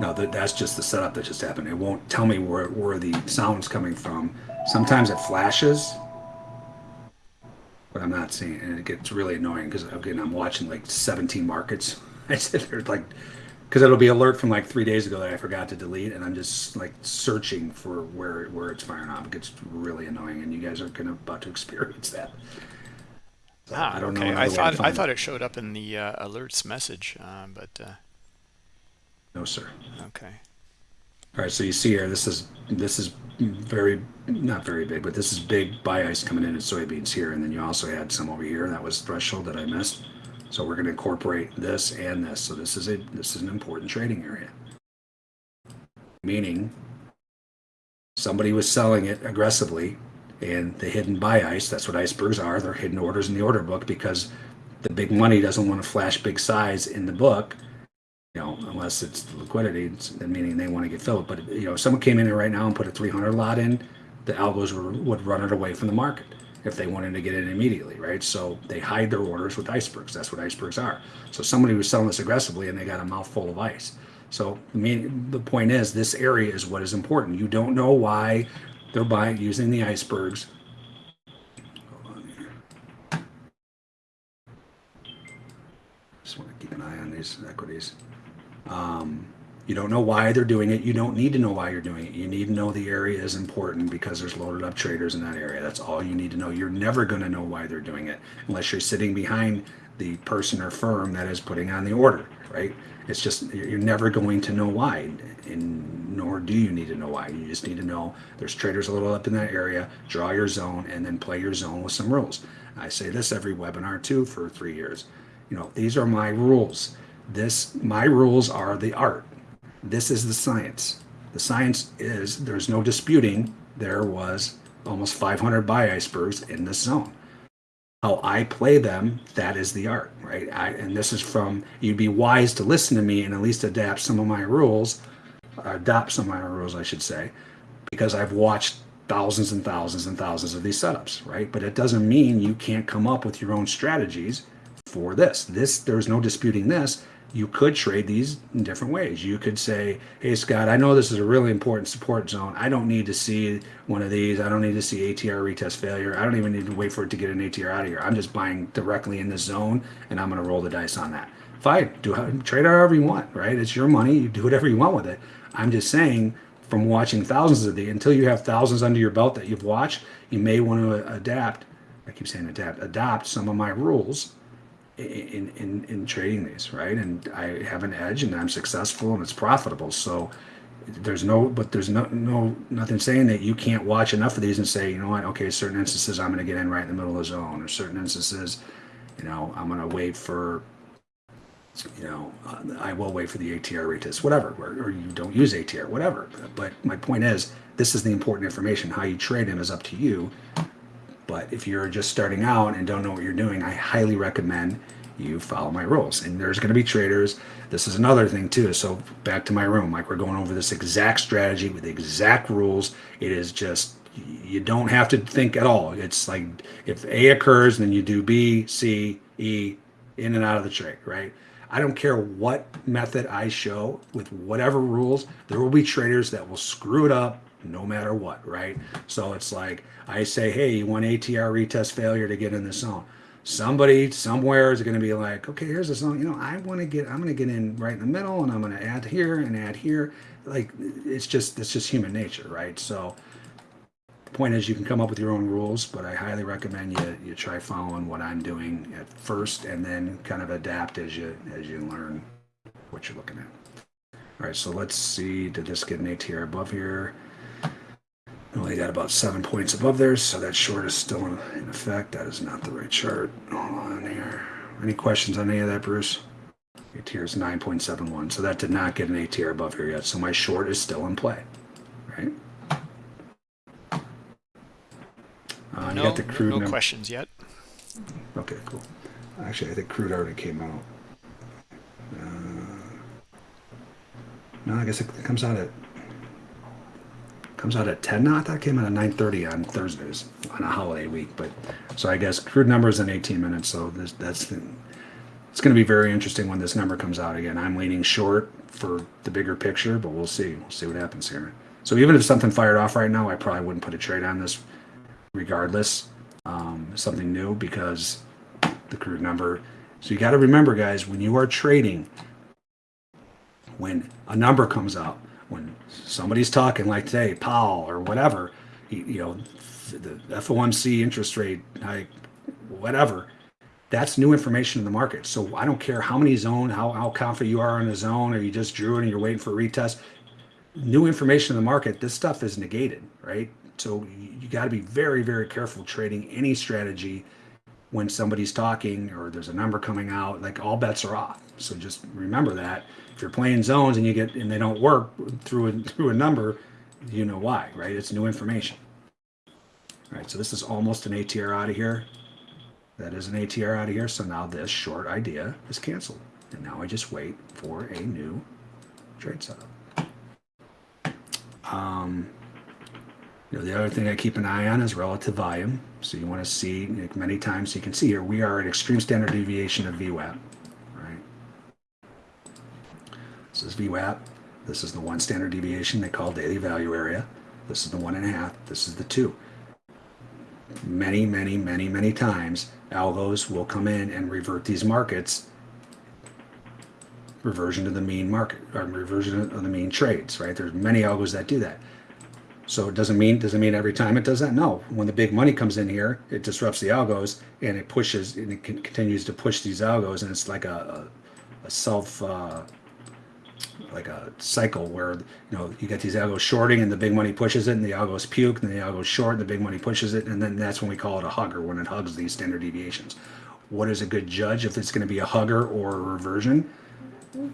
No, that, that's just the setup that just happened. It won't tell me where, where the sound's coming from. Sometimes it flashes, but I'm not seeing, and it gets really annoying because again, I'm watching like 17 markets. (laughs) I sit there like, because it'll be alert from like three days ago that I forgot to delete, and I'm just like searching for where where it's firing off. It gets really annoying, and you guys are gonna about to (laughs) experience that. So Ah, I don't know okay. another I thought I thought it showed up in the uh, alerts message, uh, but uh, No, sir. okay. All right, so you see here, this is this is very not very big, but this is big buy ice coming in in soybeans here, and then you also had some over here. That was threshold that I missed. So we're going to incorporate this and this. So this is a this is an important trading area. Meaning, somebody was selling it aggressively, and the hidden buy ice. That's what icebergs are. They're hidden orders in the order book because the big money doesn't want to flash big size in the book unless it's the liquidity, meaning they want to get filled. But you know, if someone came in right now and put a 300 lot in, the algos would, would run it away from the market if they wanted to get in immediately, right? So they hide their orders with icebergs. That's what icebergs are. So somebody was selling this aggressively and they got a mouthful of ice. So I mean, the point is, this area is what is important. You don't know why they're buying using the icebergs. Just want to keep an eye on these equities. Um, you don't know why they're doing it. You don't need to know why you're doing it. You need to know the area is important because there's loaded up traders in that area. That's all you need to know. You're never going to know why they're doing it unless you're sitting behind the person or firm that is putting on the order, right? It's just you're never going to know why, and nor do you need to know why. You just need to know there's traders a little up in that area. Draw your zone and then play your zone with some rules. I say this every webinar too for three years. You know, these are my rules. This my rules are the art. This is the science. The science is there's no disputing there was almost 500 buy icebergs in this zone. How I play them, that is the art, right? I, and this is from you'd be wise to listen to me and at least adapt some of my rules, adopt some of my rules, I should say, because I've watched thousands and thousands and thousands of these setups, right? But it doesn't mean you can't come up with your own strategies for this. This there's no disputing this you could trade these in different ways. You could say, hey, Scott, I know this is a really important support zone. I don't need to see one of these. I don't need to see ATR retest failure. I don't even need to wait for it to get an ATR out of here. I'm just buying directly in this zone and I'm going to roll the dice on that. Fine, do trade however you want, right? It's your money. You do whatever you want with it. I'm just saying from watching thousands of these, until you have thousands under your belt that you've watched, you may want to adapt. I keep saying adapt, adopt some of my rules in, in, in trading these, right? And I have an edge and I'm successful and it's profitable. So there's no, but there's no, no, nothing saying that you can't watch enough of these and say, you know what, okay, certain instances I'm going to get in right in the middle of the zone or certain instances, you know, I'm going to wait for, you know, uh, I will wait for the ATR retest, whatever, or, or you don't use ATR, whatever. But my point is, this is the important information. How you trade them is up to you. But if you're just starting out and don't know what you're doing, I highly recommend you follow my rules. And there's going to be traders. This is another thing too. So back to my room, like we're going over this exact strategy with exact rules. It is just you don't have to think at all. It's like if A occurs, then you do B, C, E, in and out of the trade, right? I don't care what method I show with whatever rules. There will be traders that will screw it up no matter what, right? So it's like I say, hey, you want ATR retest failure to get in the zone. Somebody somewhere is going to be like, okay, here's the zone. You know, I want to get, I'm going to get in right in the middle, and I'm going to add here and add here. Like it's just, it's just human nature, right? So the point is, you can come up with your own rules, but I highly recommend you you try following what I'm doing at first, and then kind of adapt as you as you learn what you're looking at. All right, so let's see. Did this get an ATR above here? Only got about seven points above there, so that short is still in, in effect. That is not the right chart. Hold on here. Any questions on any of that, Bruce? ATR is 9.71, so that did not get an ATR above here yet. So my short is still in play, right? Uh, no, got the crude no number. questions yet. Okay, cool. Actually, I think crude already came out. Uh, no, I guess it comes out at comes out at 10 now. I thought it came out at 9:30 on Thursdays on a holiday week. But so I guess crude numbers in 18 minutes. So this, that's the, it's going to be very interesting when this number comes out again. I'm leaning short for the bigger picture, but we'll see. We'll see what happens here. So even if something fired off right now, I probably wouldn't put a trade on this, regardless. Um, something new because the crude number. So you got to remember, guys, when you are trading, when a number comes out, when somebody's talking like today, Powell or whatever, you, know, the FOMC interest rate hike, whatever, that's new information in the market. So I don't care how many zone, how, how confident you are in the zone, or you just drew it and you're waiting for a retest. New information in the market, this stuff is negated, right? So you got to be very, very careful trading any strategy when somebody's talking or there's a number coming out. Like all bets are off. So just remember that if you're playing zones and you get and they don't work through a, (laughs) through a number, you know why, right? It's new information. All right, so this is almost an ATR out of here. That is an ATR out of here. So now this short idea is canceled. And now I just wait for a new trade setup. Um, you know, the other thing I keep an eye on is relative volume. So you want to see like many times you can see here we are at extreme standard deviation of VWAP. Right. This is VWAP. This is the one standard deviation they call daily value area. This is the one and a half. This is the two. Many, many, many, many times algos will come in and revert these markets reversion to the mean market or reversion of the mean trades, right? There's many algos that do that. So it doesn't mean doesn't mean every time it does that. No, when the big money comes in here, it disrupts the algos and it pushes and it continues to push these algos, and it's like a, a, self uh, like a cycle where you know you get these algos shorting and the big money pushes it, and the algos puke, and the algos short, and the big money pushes it, and then that's when we call it a hugger when it hugs these standard deviations. What is a good judge if it's going to be a hugger or a reversion?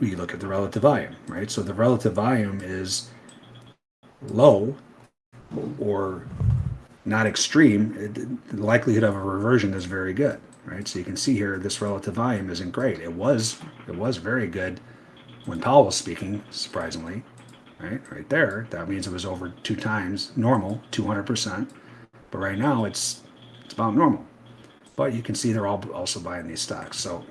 We look at the relative volume, right? So the relative volume is low or not extreme, it, the likelihood of a reversion is very good, right? So you can see here this relative volume isn't great. It was it was very good when Powell was speaking, surprisingly, right? Right there, that means it was over two times normal, 200%. But right now it's it's about normal. But you can see they're all also buying these stocks. So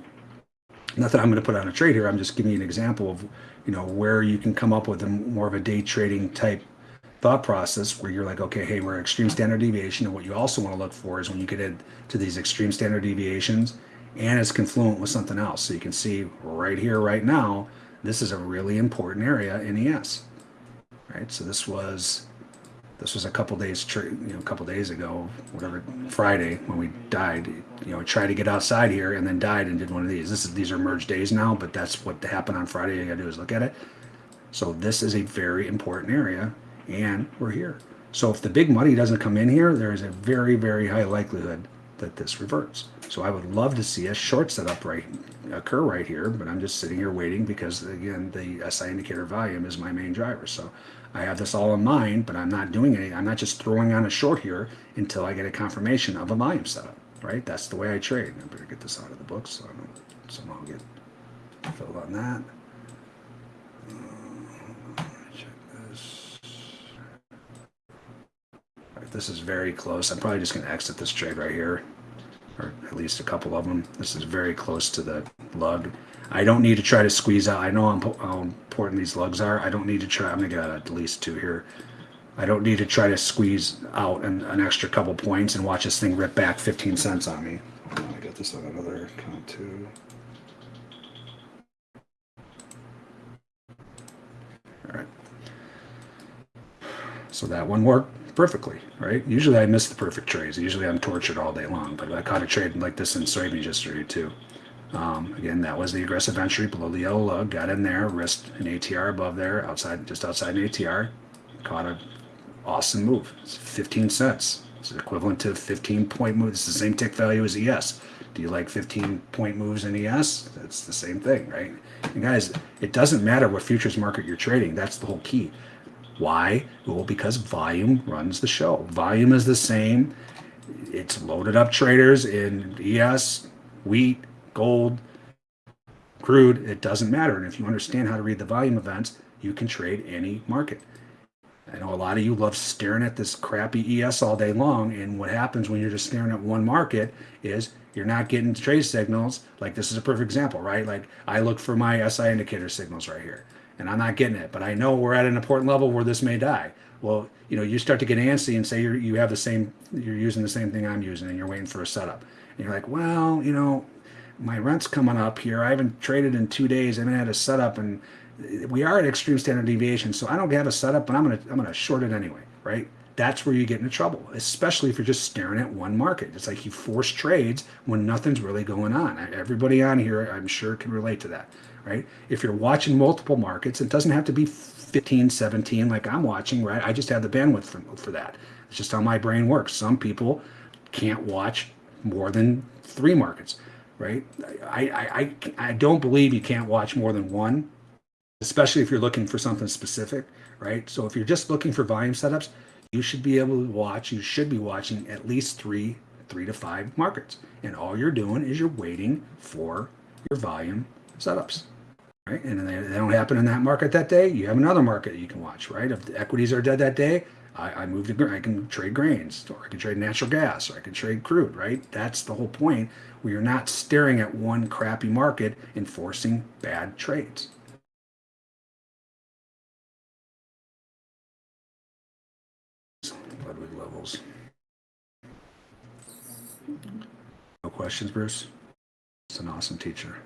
not that I'm going to put on a trade here. I'm just giving you an example of you know where you can come up with a more of a day trading type thought process where you're like, okay, hey, we're extreme standard deviation. And what you also want to look for is when you get into these extreme standard deviations and it's confluent with something else. So you can see right here, right now, this is a really important area in ES. Right. So this was this was a couple days, you know, a couple days ago, whatever, Friday when we died. You know, tried to get outside here and then died and did one of these. This is these are merged days now, but that's what happened on Friday. You got to do is look at it. So this is a very important area and we're here. So if the big money doesn't come in here, there is a very, very high likelihood that this reverts. So I would love to see a short setup right occur right here, but I'm just sitting here waiting because again, the SI indicator volume is my main driver. So I have this all in mind, but I'm not doing any. I'm not just throwing on a short here until I get a confirmation of a volume setup. Right? That's the way I trade. I better get this out of the book so I don't somehow get filled on that. Uh, this is very close. I'm probably just going to exit this trade right here, or at least a couple of them. This is very close to the lug. I don't need to try to squeeze out. I know how important these lugs are. I don't need to try. I'm going to get at least two here. I don't need to try to squeeze out an, an extra couple points and watch this thing rip back 15 cents on me. I got this on another count too. All right. So that one worked perfectly, right? Usually I miss the perfect trades. Usually I'm tortured all day long, but I caught a trade like this in soybeans yesterday too. Um, again, that was the aggressive entry below the yellow lug. Got in there, risked an ATR above there, outside, just outside an ATR. Caught a awesome move. It's 15 cents. It's equivalent to 15 point move. It's the same tick value as ES. Do you like 15 point moves in ES? That's the same thing, right? And guys, it doesn't matter what futures market you're trading. That's the whole key. Why? Well, because volume runs the show. Volume is the same. It's loaded up traders in ES, wheat, gold, crude. It doesn't matter. And if you understand how to read the volume events, you can trade any market. I know a lot of you love staring at this crappy ES all day long. And what happens when you're just staring at one market is you're not getting trade signals. Like this is a perfect example, right? Like I look for my SI indicator signals right here and I'm not getting it, but I know we're at an important level where this may die. Well, you know, you start to get antsy and say you're, you have the same, you're using the same thing I'm using and you're waiting for a setup. And you're like, well, you know, my rent's coming up here. I haven't traded in two days. I haven't had a setup and we are at extreme standard deviation. So I don't have a setup, but I'm going to, I'm going to short it anyway. Right. That's where you get into trouble, especially if you're just staring at one market. It's like you force trades when nothing's really going on. Everybody on here, I'm sure can relate to that right? If you're watching multiple markets, it doesn't have to be 15, 17 like I'm watching, right? I just have the bandwidth for, for that. It's just how my brain works. Some people can't watch more than three markets, right? I, I, I, I don't believe you can't watch more than one, especially if you're looking for something specific, right? So if you're just looking for volume setups, you should be able to watch, you should be watching at least three, three to five markets. And all you're doing is you're waiting for your volume setups right? And they, they don't happen in that market that day. You have another market you can watch, right? If the equities are dead that day, I, I move to I can trade grains, or I can trade natural gas, or I can trade crude, right? That's the whole point. Where you're not staring at one crappy market and forcing bad trades. Ludwig levels. No questions, Bruce. It's an awesome teacher.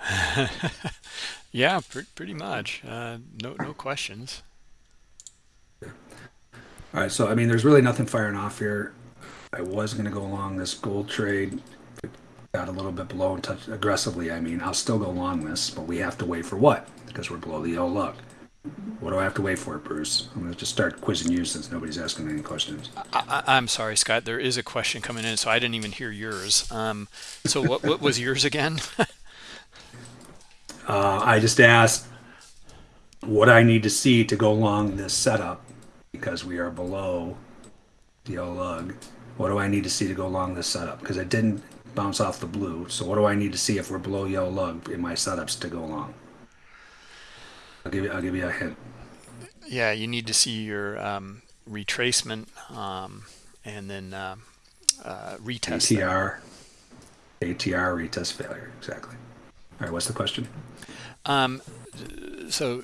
(laughs) yeah, pre- pretty much. Uh, no, no questions. All right, so I mean, there's really nothing firing off here. I was going to go along this gold trade, got a little bit below and touch aggressively. I mean, I'll still go along this, but we have to wait for what? Because we're below the yellow lug. What do I have to wait for, Bruce? I'm going to just start quizzing you since nobody's asking any questions. I, am sorry, Scott. There is a question coming in, so I didn't even hear yours. Um, so what, what was yours again? (laughs) Uh, I just asked what I need to see to go along this setup because we are below the lug. What do I need to see to go along this setup? Because it didn't bounce off the blue. So what do I need to see if we're below yellow lug in my setups to go along? I'll give you. I'll give you a hint. Yeah, you need to see your um, retracement um, and then uh, uh, retest. ATR, ATR retest failure. Exactly. All right. What's the question? Um, so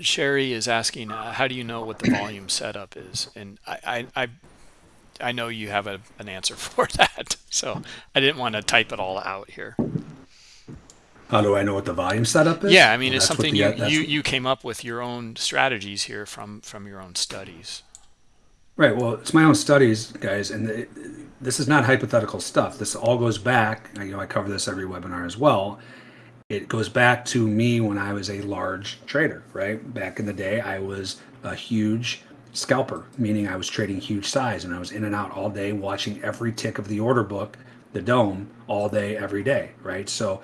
Sherry is asking, uh, how do you know what the volume setup is? And I, I, I, I know you have a, an answer (laughs) for that. So I didn't want to type it all out here. How do I know what the volume setup is? Yeah, I mean, well, it's something the, you, you, you came up with your own strategies here from, from your own studies. Right. Well, it's my own studies, guys, and it, this is not hypothetical stuff. This all goes back. You know, I cover this every webinar as well it goes back to me when I was a large trader, right? Back in the day, I was a huge scalper, meaning I was trading huge size and I was in and out all day watching every tick of the order book, the DOM, all day, every day, right? So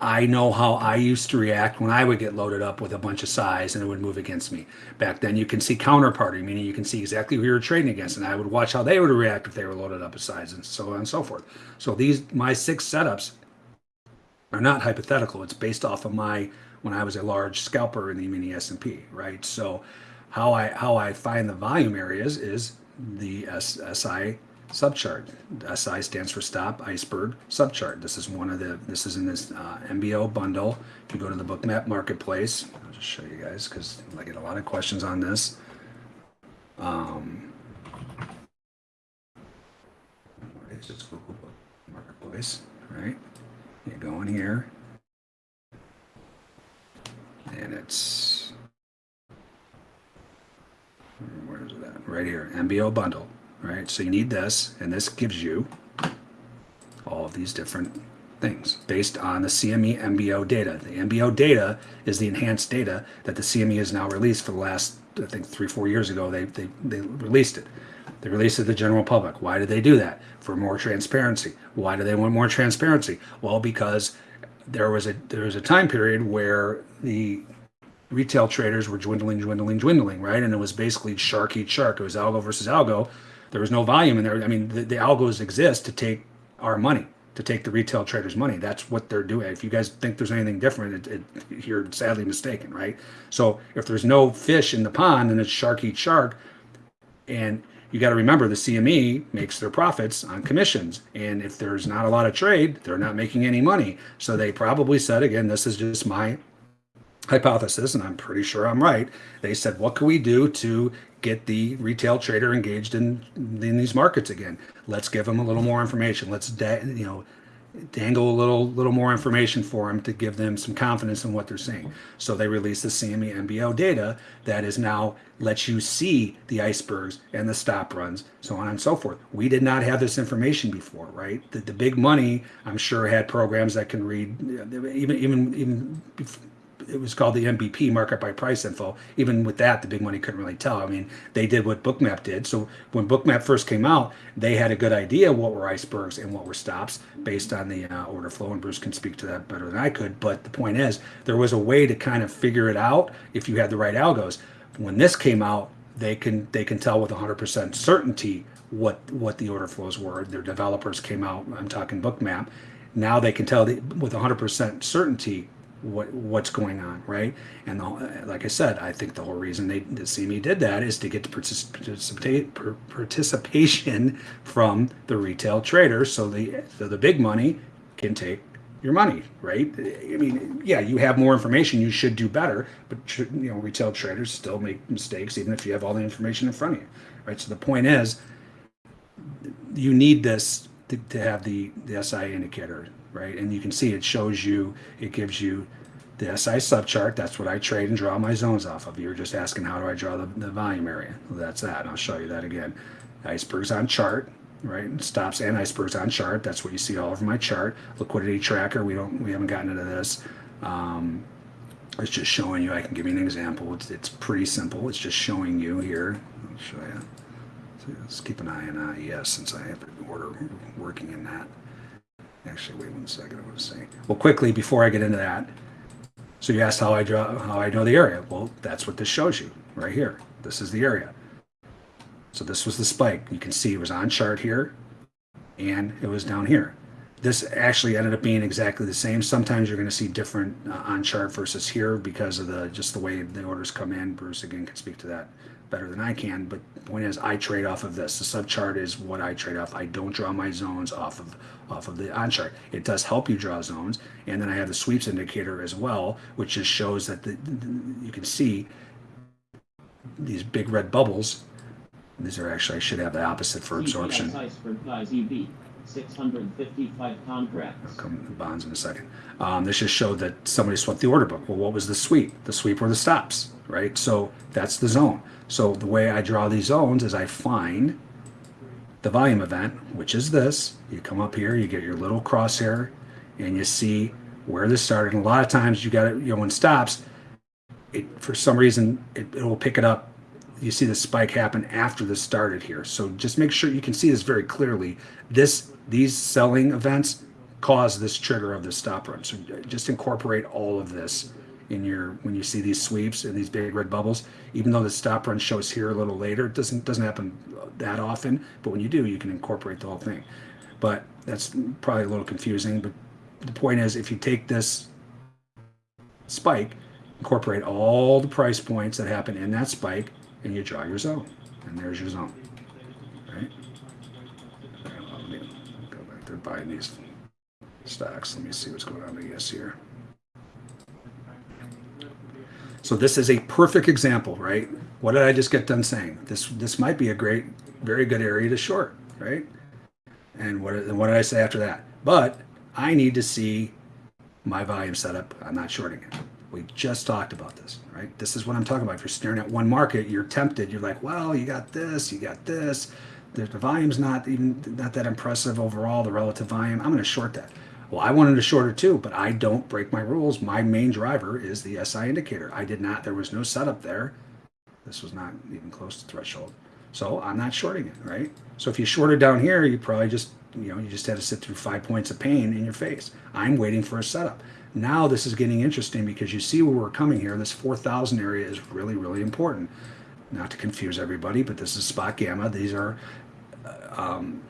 I know how I used to react when I would get loaded up with a bunch of size and it would move against me. Back then, you can see counterparty, meaning you can see exactly who you're trading against, and I would watch how they would react if they were loaded up with size and so on and so forth. So these my six setups are not hypothetical. It's based off of my when I was a large scalper in the mini S&P, right? So how I how I find the volume areas is the SI subchart. SI stands for stop iceberg subchart. This is one of the this is in this uh, MBO bundle. If you go to the bookmap marketplace, I'll just show you guys because I get a lot of questions on this. Um, is this Google Marketplace, right? You go in here, and it's where is it at? Right here, MBO bundle, right? So you need this, and this gives you all of these different things based on the CME MBO data. The MBO data is the enhanced data that the CME has now released for the last, I think, three, four years ago. They, they, they released it. They released it to the general public. Why did they do that? For more transparency. Why do they want more transparency? Well, because there was a there was a time period where the retail traders were dwindling, dwindling, dwindling, right? And it was basically shark eat shark. It was algo versus algo. There was no volume in there. I mean, the, the algos exist to take our money, to take the retail traders' money. That's what they're doing. If you guys think there's anything different, it, it, you're sadly mistaken, right? So if there's no fish in the pond, then it's shark eat shark. And you got to remember the CME makes their profits on commissions. And if there's not a lot of trade, they're not making any money. So they probably said, again, this is just my hypothesis, and I'm pretty sure I'm right. They said, what can we do to get the retail trader engaged in in these markets again? Let's give them a little more information. Let's you know dangle a little little more information for them to give them some confidence in what they're saying. So they released the CME MBO data that is now lets you see the icebergs and the stop runs, so on and so forth. We did not have this information before, right? The, the big money, I'm sure, had programs that can read even even even it was called the MBP market by price info. Even with that, the big money couldn't really tell. I mean, they did what Bookmap did. So when Bookmap first came out, they had a good idea what were icebergs and what were stops based on the uh, order flow. And Bruce can speak to that better than I could. But the point is, there was a way to kind of figure it out if you had the right algos. When this came out, they can they can tell with 100% certainty what what the order flows were. Their developers came out. I'm talking Bookmap. Now they can tell the, with 100% certainty what what's going on, right? And the, like I said, I think the whole reason they the CME did that is to get the participate, participation from the retail traders, so the so the big money can take your money, right? I mean, yeah, you have more information, you should do better, but you know, retail traders still make mistakes even if you have all the information in front of you, right? So the point is, you need this to, to have the the SI indicator right? And you can see it shows you, it gives you the SI subchart. That's what I trade and draw my zones off of. You're just asking how do I draw the, the volume area? Well, that's that. I'll show you that again. Icebergs on chart, right? Stops and icebergs on chart. That's what you see all over my chart. Liquidity tracker. We don't, we haven't gotten into this. Um, it's just showing you. I can give you an example. It's, it's pretty simple. It's just showing you here. I'll show you. So let's keep an eye on IES since I have an order working in that. Actually, wait one second. I want to say. Well, quickly before I get into that. So you asked how I draw, how I know the area. Well, that's what this shows you right here. This is the area. So this was the spike. You can see it was on chart here, and it was down here. This actually ended up being exactly the same. Sometimes you're going to see different uh, on chart versus here because of the just the way the orders come in. Bruce again can speak to that better than I can. But the point is, I trade off of this. The sub chart is what I trade off. I don't draw my zones off of off of the on chart. It does help you draw zones, and then I have the sweeps indicator as well, which just shows that the, the you can see these big red bubbles. These are actually I should have the opposite for absorption. 655 contracts. I'll come the bonds in a second. Um, this just showed that somebody swept the order book. Well, what was the sweep? The sweep were the stops, right? So that's the zone. So the way I draw these zones is I find the volume event, which is this. You come up here, you get your little crosshair, and you see where this started. And a lot of times you got it, you know, when stops, it for some reason it, it will pick it up. You see the spike happen after this started here. So just make sure you can see this very clearly. This these selling events cause this trigger of the stop run. So just incorporate all of this in your when you see these sweeps and these big red bubbles. Even though the stop run shows here a little later, it doesn't doesn't happen that often. But when you do, you can incorporate the whole thing. But that's probably a little confusing. But the point is, if you take this spike, incorporate all the price points that happen in that spike, and you draw your zone. And there's your zone. Right? Let me go back there buying these stocks. Let me see what's going on with ES here. So this is a perfect example, right? What did I just get done saying? This this might be a great, very good area to short, right? And what and what did I say after that? But I need to see my volume setup. I'm not shorting it. We just talked about this, right? This is what I'm talking about. If you're staring at one market, you're tempted. You're like, well, you got this, you got this. The, the volume's not even not that impressive overall. The relative volume. I'm going to short that. Well, I wanted to short it too, but I don't break my rules. My main driver is the SI indicator. I did not. There was no setup there. This was not even close to threshold. So I'm not shorting it, right? So if you shorted down here, you probably just, you know, you just had to sit through five points of pain in your face. I'm waiting for a setup. Now this is getting interesting because you see where we're coming here. This 4,000 area is really, really important. Not to confuse everybody, but this is spot gamma. These are um,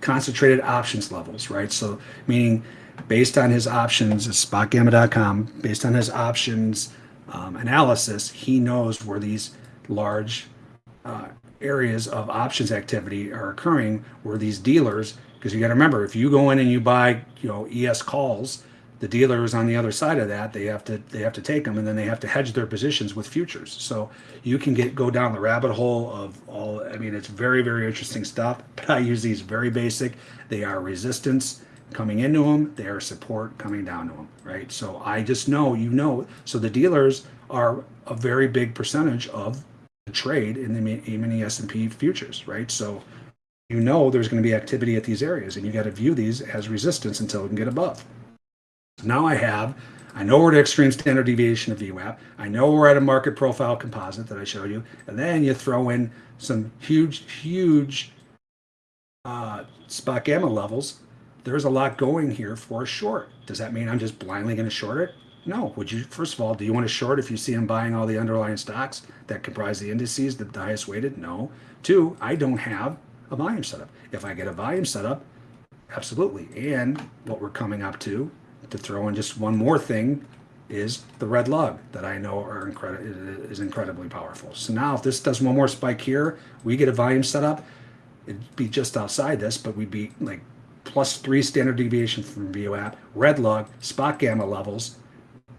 concentrated options levels, right? So meaning based on his options, spotgamma.com, based on his options um, analysis, he knows where these large uh, areas of options activity are occurring where these dealers because you got to remember if you go in and you buy you know es calls the dealers on the other side of that they have to they have to take them and then they have to hedge their positions with futures. So you can get go down the rabbit hole of all i mean it's very very interesting stuff (laughs) but i use these very basic. They are resistance coming into them they are support coming down to them right? So i just know you know so the dealers are a very big percentage of trade in the E-mini S&P futures, right? So you know there's going to be activity at these areas, and you got to view these as resistance until it can get above. So now I have, I know we're at extreme standard deviation of VWAP. I know we're at a market profile composite that I showed you, and then you throw in some huge, huge uh, spot gamma levels. There's a lot going here for a short. Does that mean I'm just blindly going to short it? No. Would you, first of all, do you want to short if you see them buying all the underlying stocks that comprise the indices, the highest weighted? No. Two, I don't have a volume setup. If I get a volume setup, absolutely. And what we're coming up to, to throw in just one more thing, is the red lug that I know are incredi- is incredibly powerful. So now if this does one more spike here, we get a volume setup, it'd be just outside this, but we'd be like plus three standard deviation from VWAP, red lug, spot gamma levels,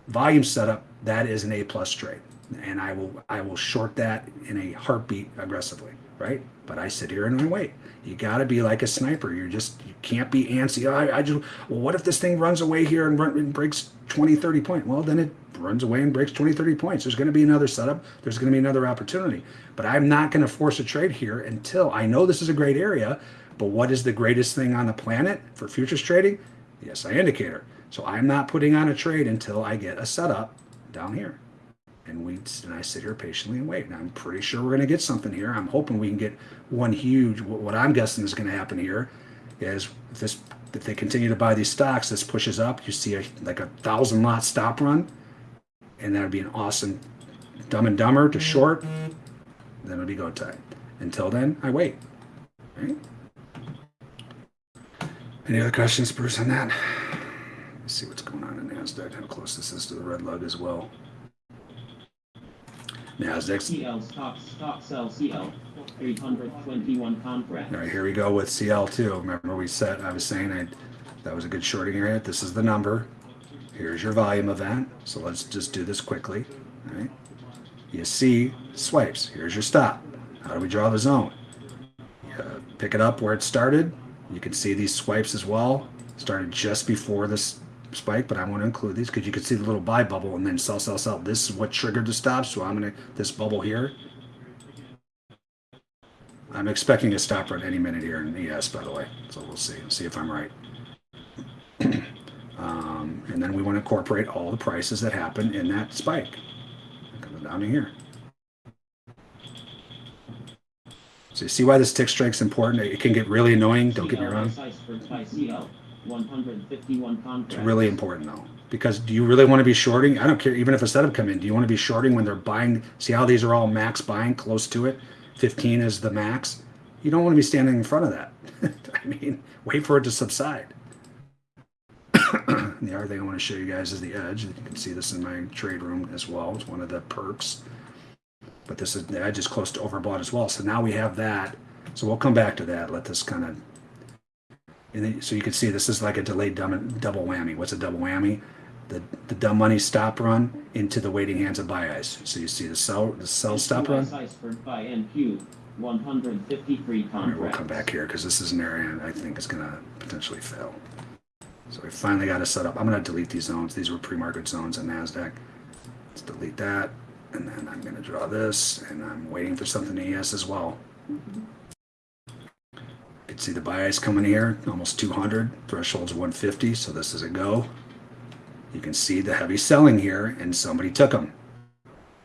volume setup, that is an A plus trade. And I will I will short that in a heartbeat aggressively, right? But I sit here and I wait. You got to be like a sniper. You're just you can't be antsy. I, I just well, what if this thing runs away here and, run, and breaks 20, 30 points? Well, then it runs away and breaks 20, 30 points. There's going to be another setup. There's going to be another opportunity. But I'm not going to force a trade here until I know this is a great area. But what is the greatest thing on the planet for futures trading? The SI indicator. So I'm not putting on a trade until I get a setup down here. And we and I sit here patiently and wait. And I'm pretty sure we're going to get something here. I'm hoping we can get one huge. What I'm guessing is going to happen here is if this if they continue to buy these stocks, this pushes up. You see a like a thousand lot stop run, and that would be an awesome dumb and dumber to mm-hmm. short. Then it'll be go time. Until then, I wait. Right? Any other questions, Bruce, on that? Let's see what's going on in NASDAQ, how close this is to the red lug as well. NASDAQ. CL stop stop sell CL 321 contract. All right, here we go with CL2. Remember we said, I was saying I, that was a good shorting area. This is the number. Here's your volume event. So let's just do this quickly. All right. You see swipes. Here's your stop. How do we draw the zone? You uh, pick it up where it started. You can see these swipes as well. Started just before this spike, but I want to include these because you can see the little buy bubble and then sell, sell, sell. This is what triggered the stop. So I'm going to, this bubble here. I'm expecting a stop run any minute here in ES, by the way. So we'll see, see if I'm right. (clears throat) um, and then we want to incorporate all the prices that happen in that spike. Coming down to here. So you see why this tick strike's important? It can get really annoying. Don't get me wrong. By CL 151 contract. It's really important though, because do you really want to be shorting? I don't care, even if a setup come in. Do you want to be shorting when they're buying? See how these are all max buying close to it. 15 is the max. You don't want to be standing in front of that. (laughs) I mean, wait for it to subside. (coughs) the other thing I want to show you guys is the edge. You can see this in my trade room as well. It's one of the perks. But this is the edge is close to overbought as well. So now we have that. So we'll come back to that. Let this kind of and then, so you can see this is like a delayed double, double whammy. What's a double whammy? the, the dumb money stop run into the waiting hands of buy ice. So you see the sell the sell stop run. By NQ, 153 All right, contracts. we'll come back here because this is an area I think is going to potentially fail. So we finally got it set up. I'm going to delete these zones. These were pre-market zones in NASDAQ. Let's delete that. And then I'm going to draw this and I'm waiting for something to ES as well. You can see the bias coming here, almost 200. Threshold's 150, so this is a go. You can see the heavy selling here and somebody took them,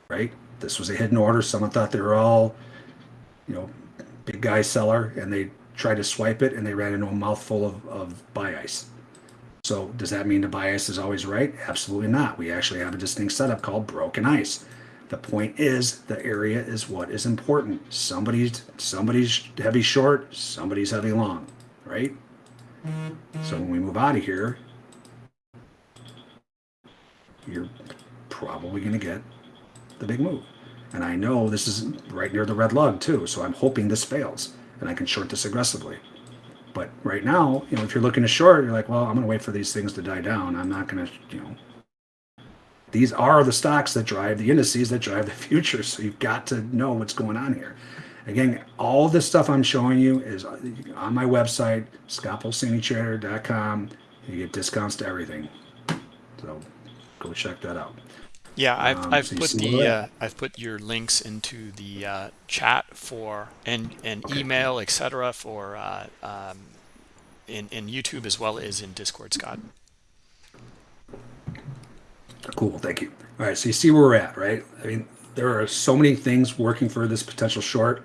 right? This was a hidden order. Someone thought they were all, you know, big guy seller and they tried to swipe it and they ran into a mouthful of, of buy ice. So does that mean the ice is always right? Absolutely not. We actually have a distinct setup called broken ice. The point is the area is what is important. Somebody's somebody's heavy short, somebody's heavy long, right? So when we move out of here, you're probably going to get the big move. And I know this is right near the red lug too, so I'm hoping this fails and I can short this aggressively. But right now, you know, if you're looking to short, you're like, well, I'm going to wait for these things to die down. I'm not going to, you know, these are the stocks that drive the indices that drive the (laughs) future. So you've got to know what's going on here. Again, all this stuff I'm showing you is on my website, scottpulcinitrader.com. You get discounts to everything. So go check that out. Yeah, I've Um, I've so put the uh, I've put your links into the uh, chat for and and Okay. email etc. for uh, um, in in YouTube as well as in Discord, Scott. Cool, thank you. All right, so you see where we're at, right? I mean, there are so many things working for this potential short.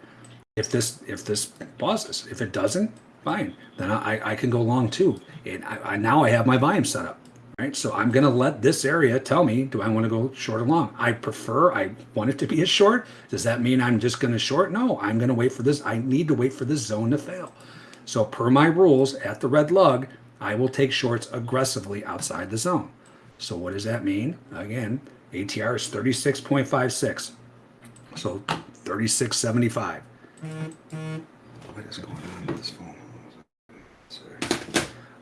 If this if this pauses, if it doesn't, fine. Then I, I can go long too. And I, I now I have my volume set up, right? So I'm gonna let this area tell me do I want to go short or long. I prefer I want it to be a short. Does that mean I'm just gonna short? No, I'm gonna wait for this. I need to wait for this zone to fail. So per my rules at the red lug, I will take shorts aggressively outside the zone. So what does that mean? Again, ATR is 36.56. So 36.75. What is going on with this phone?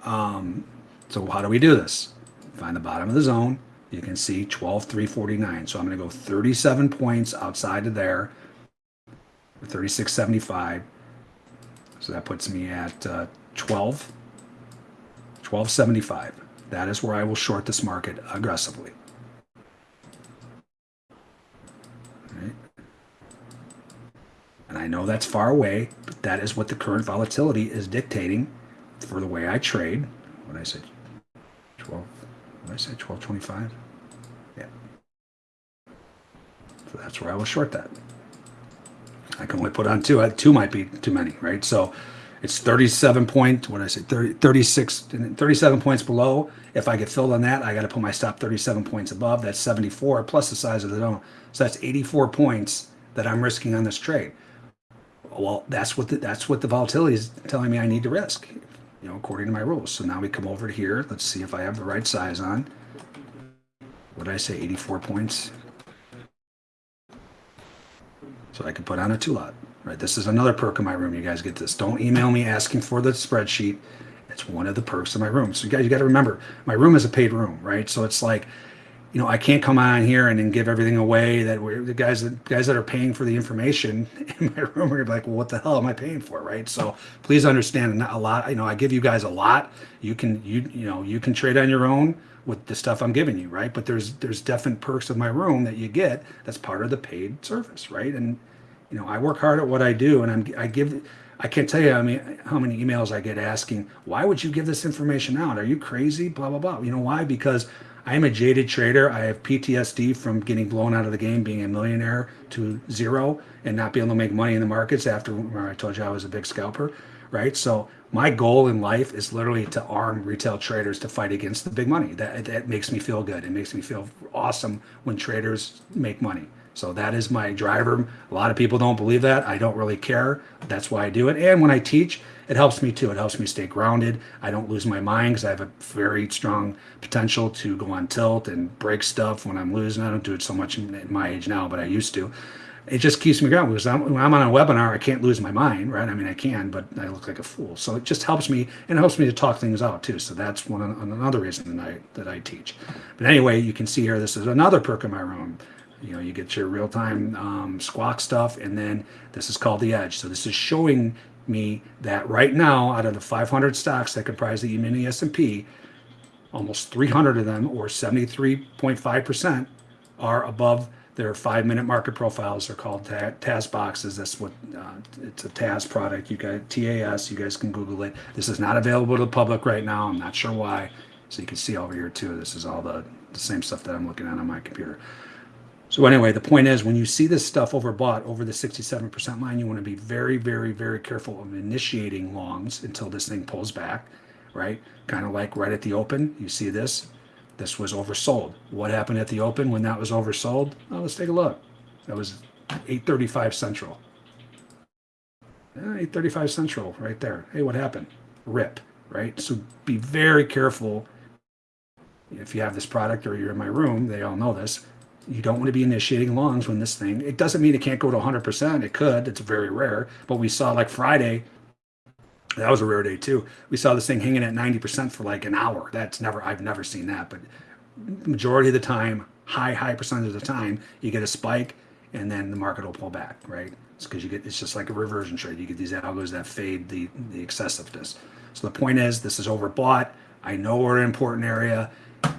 Um, so how do we do this? Find the bottom of the zone. You can see 12,349. So I'm going to go 37 points outside of there. 36.75. So that puts me at uh, 12. 1275. That is where I will short this market aggressively. Right. And I know that's far away, but that is what the current volatility is dictating for the way I trade. Did I say? 12. What I say? 1225? Yeah. So that's where I will short that. I can only put on two. Uh, Two might be too many, right? So it's 37 point, what did I say, 30, 36, 37 points below. If I get filled on that, I got to put my stop 37 points above. That's 74 plus the size of the zone. So that's 84 points that I'm risking on this trade. Well, that's what the, that's what the volatility is telling me I need to risk, you know, according to my rules. So now we come over to here. Let's see if I have the right size on. What did I say? 84 points. So I can put on a two lot, right? This is another perk of my room. You guys get this. Don't email me asking for the spreadsheet. It's one of the perks of my room. So you guys, you got to remember, my room is a paid room, right? So it's like, you know, I can't come on here and then give everything away. That we're the guys that guys that are paying for the information (laughs) in my room are like, well, what the hell am I paying for, right? So please understand, not a lot. You know, I give you guys a lot. You can you you know you can trade on your own with the stuff I'm giving you, right? But there's there's definite perks of my room that you get that's part of the paid service, right? And you know, I work hard at what I do, and I'm I give. I can't tell you how many how many emails I get asking, why would you give this information out? Are you crazy? Blah blah blah. You know why? Because I am a jaded trader. I have PTSD from getting blown out of the game, being a millionaire to zero, and not being able to make money in the markets after I told you I was a big scalper, right? So my goal in life is literally to arm retail traders to fight against the big money. That that makes me feel good. It makes me feel awesome when traders make money. So that is my driver. A lot of people don't believe that. I don't really care. That's why I do it. And when I teach, it helps me too. It helps me stay grounded. I don't lose my mind because I have a very strong potential to go on tilt and break stuff when I'm losing. I don't do it so much in my age now, but I used to. it just keeps me going because I'm, when I'm on a webinar, I can't lose my mind, right? I mean, I can, but I look like a fool. So it just helps me and it helps me to talk things out too. So that's one another reason that I that I teach. But anyway, you can see here this is another perk of my room. You know, you get your real time um, squawk stuff, and then this is called the edge. So this is showing me that right now, out of the 500 stocks that comprise the E-mini S&P, almost 300 of them, or 73.5 percent, are above their five minute market profiles They're called TAS boxes. That's what uh, it's a TAS product. You got TAS, you guys can Google it. This is not available to the public right now. I'm not sure why. So you can see over here too. This is all the, the same stuff that I'm looking at on my computer. So anyway, the point is when you see this stuff overbought over the 67% line, you want to be very, very, very careful of initiating longs until this thing pulls back, right? Kind of like right at the open, you see this, this was oversold. What happened at the open when that was oversold? Let's take a look. That was 835 Central. Eh, 835 Central right there. Hey, what happened? Rip, right? So be very careful if you have this product or you're in my room, they all know this. You don't want to be initiating longs when this thing, it doesn't mean it can't go to 100%. It could, it's very rare. But we saw like Friday, that was a rare day too. We saw this thing hanging at 90% for like an hour. That's never, I've never seen that. But majority of the time, high, high percentage of the time, you get a spike and then the market will pull back, right? It's because you get, it's just like a reversion trade. You get these algos that fade the, the excessiveness. So the point is, this is overbought. I know we're an important area.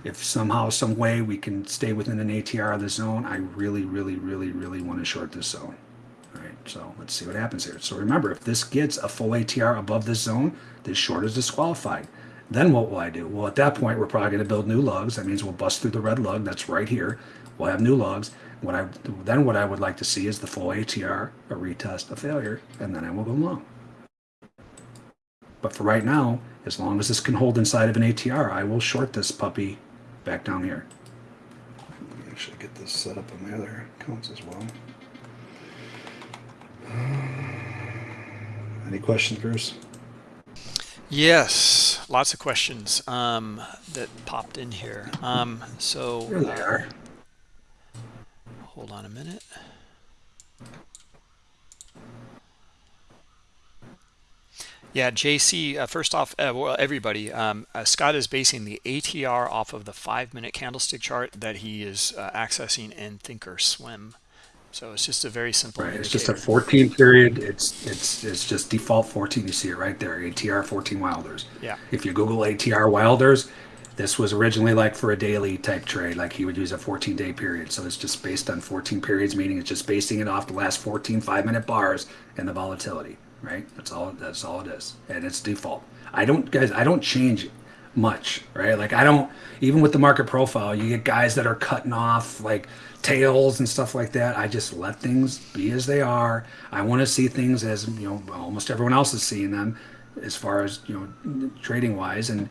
If somehow, some way we can stay within an ATR of the zone, I really, really, really, really want to short this zone. All right, so let's see what happens here. So remember, if this gets a full ATR above this zone, this short is disqualified. Then what will I do? Well, at that point, we're probably going to build new lugs. That means we'll bust through the red lug that's right here. We'll have new lugs. What I then what I would like to see is the full ATR, a retest, a failure, and then I will go long. But for right now, as long as this can hold inside of an ATR, I will short this puppy back down here. Actually, get this set up on my other accounts as well. Any questions, Bruce? Yes, lots of questions um, that popped in here. Um, so there they are. Hold on a minute. Yeah, JC, uh, first off, uh, well, everybody, um, uh, Scott is basing the ATR off of the five-minute candlestick chart that he is uh, accessing in Thinkorswim. So it's just a very simple. Right. It's just a 14 period. It's it's it's just default 14. You see it right there. ATR 14 Wilders. Yeah. If you Google ATR Wilders, this was originally like for a daily type trade. Like he would use a 14 day period. So it's just based on 14 periods, meaning it's just basing it off the last 14 five minute bars and the volatility. Right. That's all. That's all it is, and it's default. I don't, guys. I don't change much. Right. Like I don't even with the market profile. You get guys that are cutting off like tails and stuff like that. I just let things be as they are. I want to see things as you know almost everyone else is seeing them, as far as you know trading wise, and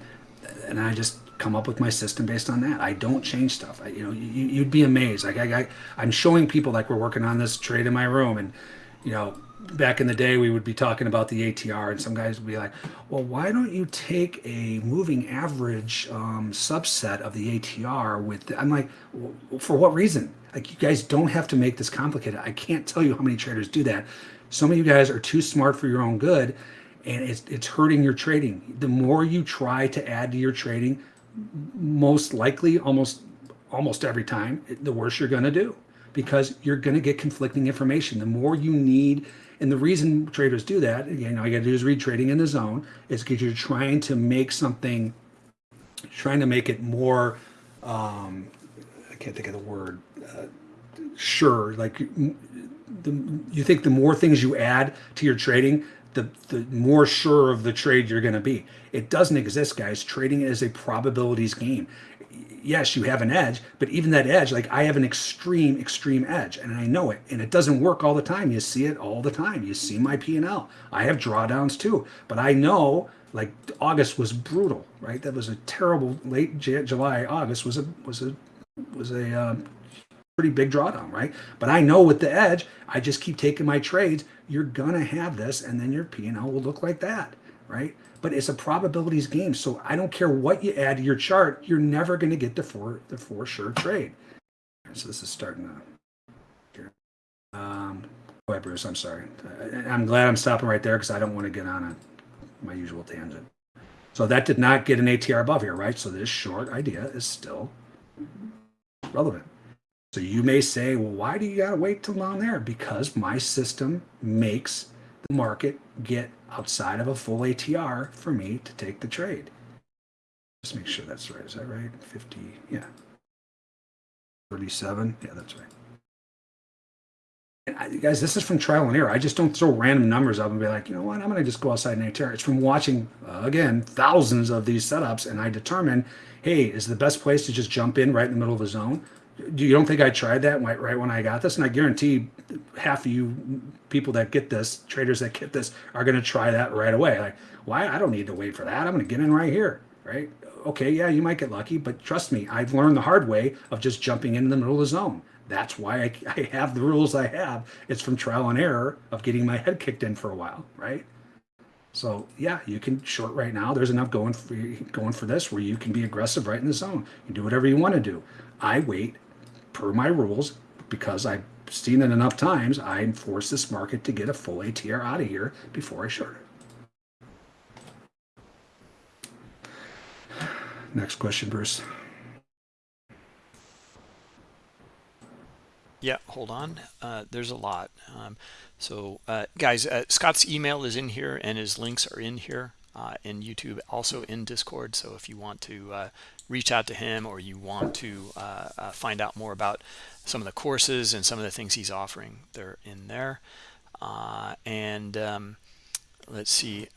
and I just come up with my system based on that. I don't change stuff. I, you know, you, would be amazed. Like I, I, I'm showing people like we're working on this trade in my room, and you know back in the day we would be talking about the ATR and some guys would be like, well, why don't you take a moving average um, subset of the ATR with, the, I'm like, for what reason? Like you guys don't have to make this complicated. I can't tell you how many traders do that. Some of you guys are too smart for your own good and it's, it's hurting your trading. The more you try to add to your trading, most likely, almost, almost every time, the worse you're going to do because you're going to get conflicting information. The more you need and the reason traders do that, again, all you got to do is read trading in the zone, is because you're trying to make something, trying to make it more, um, I can't think of the word, uh, sure. Like the, you think the more things you add to your trading, the, the more sure of the trade you're going to be. It doesn't exist, guys. Trading is a probabilities game yes, you have an edge, but even that edge, like I have an extreme, extreme edge and I know it and it doesn't work all the time. You see it all the time. You see my P&L. I have drawdowns too, but I know like August was brutal, right? That was a terrible late July, August was a, was a, was a uh, pretty big drawdown, right? But I know with the edge, I just keep taking my trades. You're going to have this and then your P&L will look like that, right? But it's a probabilities game. So I don't care what you add to your chart, you're never going to get the for the for sure trade. So this is starting to. Um, go ahead, Bruce. I'm sorry. I'm glad I'm stopping right there because I don't want to get on a, my usual tangent. So that did not get an ATR above here, right? So this short idea is still relevant. So you may say, well, why do you got to wait till down there? Because my system makes the market get outside of a full ATR for me to take the trade. Just make sure that's right. Is that right? 50, yeah. 37, yeah, that's right. I, guys, this is from trial and error. I just don't throw random numbers up and be like, you know what, I'm going to just go outside and ATR. It's from watching, uh, again, thousands of these setups, and I determine, hey, is the best place to just jump in right in the middle of the zone? Do you don't think I tried that right, right when I got this? And I guarantee half of you people that get this, traders that get this, are going to try that right away. Like, why? I don't need to wait for that. I'm going to get in right here, right? Okay, yeah, you might get lucky, but trust me, I've learned the hard way of just jumping in the middle of the zone. That's why I, (laughs) I have the rules I have. It's from trial and error of getting my head kicked in for a while, right? So yeah, you can short right now. There's enough going for going for this where you can be aggressive right in the zone. You do whatever you want to do. I wait per my rules because I've seen it enough times. I force this market to get a full ATR out of here before I short it. Next question, Bruce. Yeah, hold on. Uh, there's a lot. Um, so, uh, guys, uh, Scott's email is in here and his links are in here uh, in YouTube, also in Discord. So if you want to uh, reach out to him or you want to uh, find out more about some of the courses and some of the things he's offering, they're in there. and um, let's see.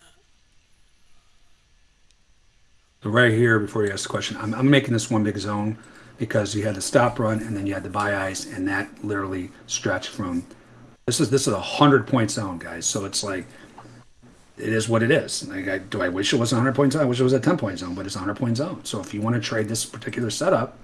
Right here, before you ask the question, I'm, I'm making this one big zone because you had the stop run and then you had the buy ice and that literally stretched from this is this is a hundred point zone guys so it's like it is what it is like I, do i wish it was a 100 point zone i wish it was a 10 point zone but it's a 100 point zone so if you want to trade this particular setup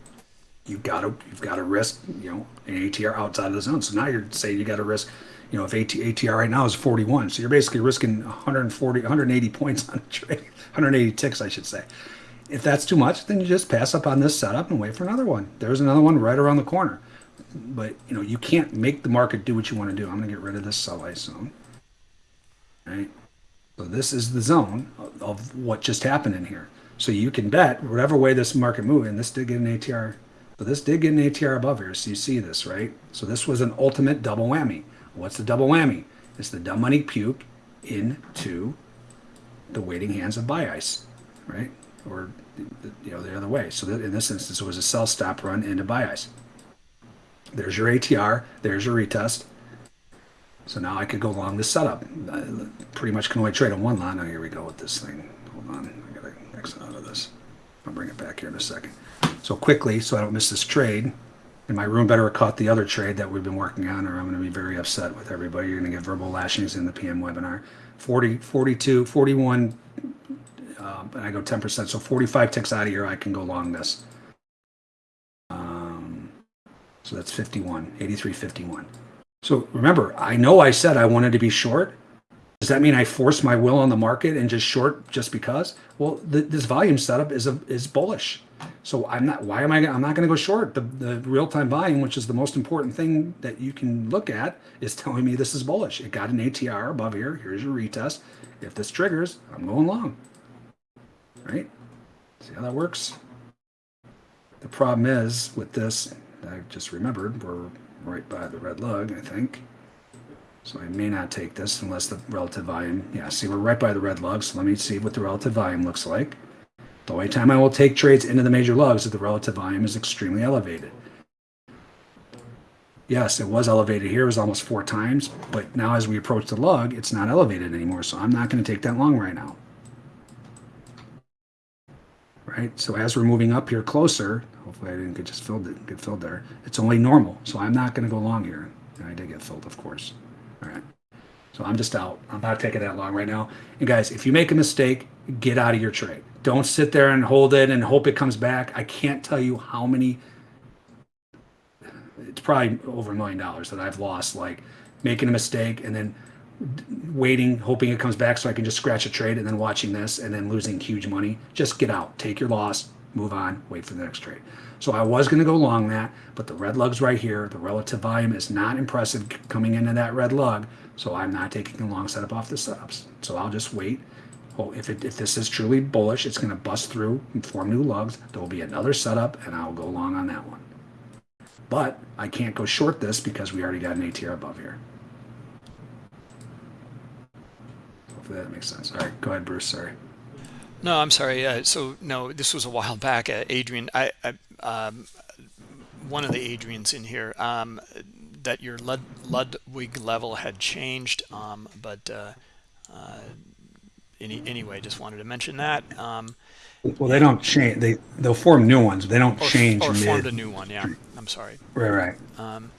you've got to you've got to risk you know an atr outside of the zone so now you're saying you got to risk you know if AT, atr right now is 41 so you're basically risking 140 180 (laughs) points on a trade 180 ticks i should say if that's too much, then you just pass up on this setup and wait for another one. There's another one right around the corner. But you know, you can't make the market do what you want to do. I'm going to get rid of this sell zone. Right. So this is the zone of, what just happened in here. So you can bet whatever way this market moved, and this did get an ATR. But this did get an ATR above here. So you see this, right? So this was an ultimate double whammy. What's the double whammy? It's the dumb money puke into the waiting hands of buy ice, right? or you know the other way. So in this instance, it was a sell stop run into buy ice. There's your ATR. There's your retest. So now I could go along this setup. I pretty much can only trade on one line. Now here we go with this thing. Hold on, I gotta exit out of this. I'll bring it back here in a second. So quickly, so I don't miss this trade. And my room better have caught the other trade that we've been working on, or I'm going to be very upset with everybody. You're to get verbal lashings in the PM webinar. 40, 42, 41 um, and I go 10%. So 45 ticks out of here, I can go long this. Um, so that's 51, 83.51. So remember, I know I said I wanted to be short. Does that mean I force my will on the market and just short just because? Well, the, this volume setup is a, is bullish. So I'm not. Why am I? I'm not going to go short. The the real time volume, which is the most important thing that you can look at, is telling me this is bullish. It got an ATR above here. Here's your retest. If this triggers, I'm going long right? See how that works? The problem is with this, I just remembered, we're right by the red lug, I think. So I may not take this unless the relative volume, yeah, see we're right by the red lug, so let me see what the relative volume looks like. The only time I will take trades into the major lugs is the relative volume is extremely elevated. Yes, it was elevated here, it was almost four times, but now as we approach the lug, it's not elevated anymore, so I'm not going to take that long right now right? So as we're moving up here closer, hopefully I didn't get just filled it, get filled there. It's only normal, so I'm not going to go long here. And I did get filled, of course. All right. So I'm just out. I'm not taking that long right now. And guys, if you make a mistake, get out of your trade. Don't sit there and hold it and hope it comes back. I can't tell you how many. It's probably over a million dollars that I've lost, like making a mistake and then waiting, hoping it comes back so I can just scratch a trade and then watching this and then losing huge money. Just get out, take your loss, move on, wait for the next trade. So I was going to go long that, but the red lug's right here. The relative volume is not impressive coming into that red lug, so I'm not taking a long setup off the setups. So I'll just wait. Well, if, it, if this is truly bullish, it's going to bust through and form new lugs. There will be another setup, and I'll go long on that one. But I can't go short this because we already got an ATR above here. Hopefully that makes sense. All right, go ahead, Bruce. Sorry. No, I'm sorry. Uh, so no, this was a while back. Uh, Adrian, I, I um, one of the Adrians in here um, that your Lud, Ludwig level had changed, um, but uh, uh, any, anyway, just wanted to mention that. Um, Well, they don't change. They they'll form new ones. They don't or, change or mid. formed a new one. Yeah, I'm sorry. Right, right. Um,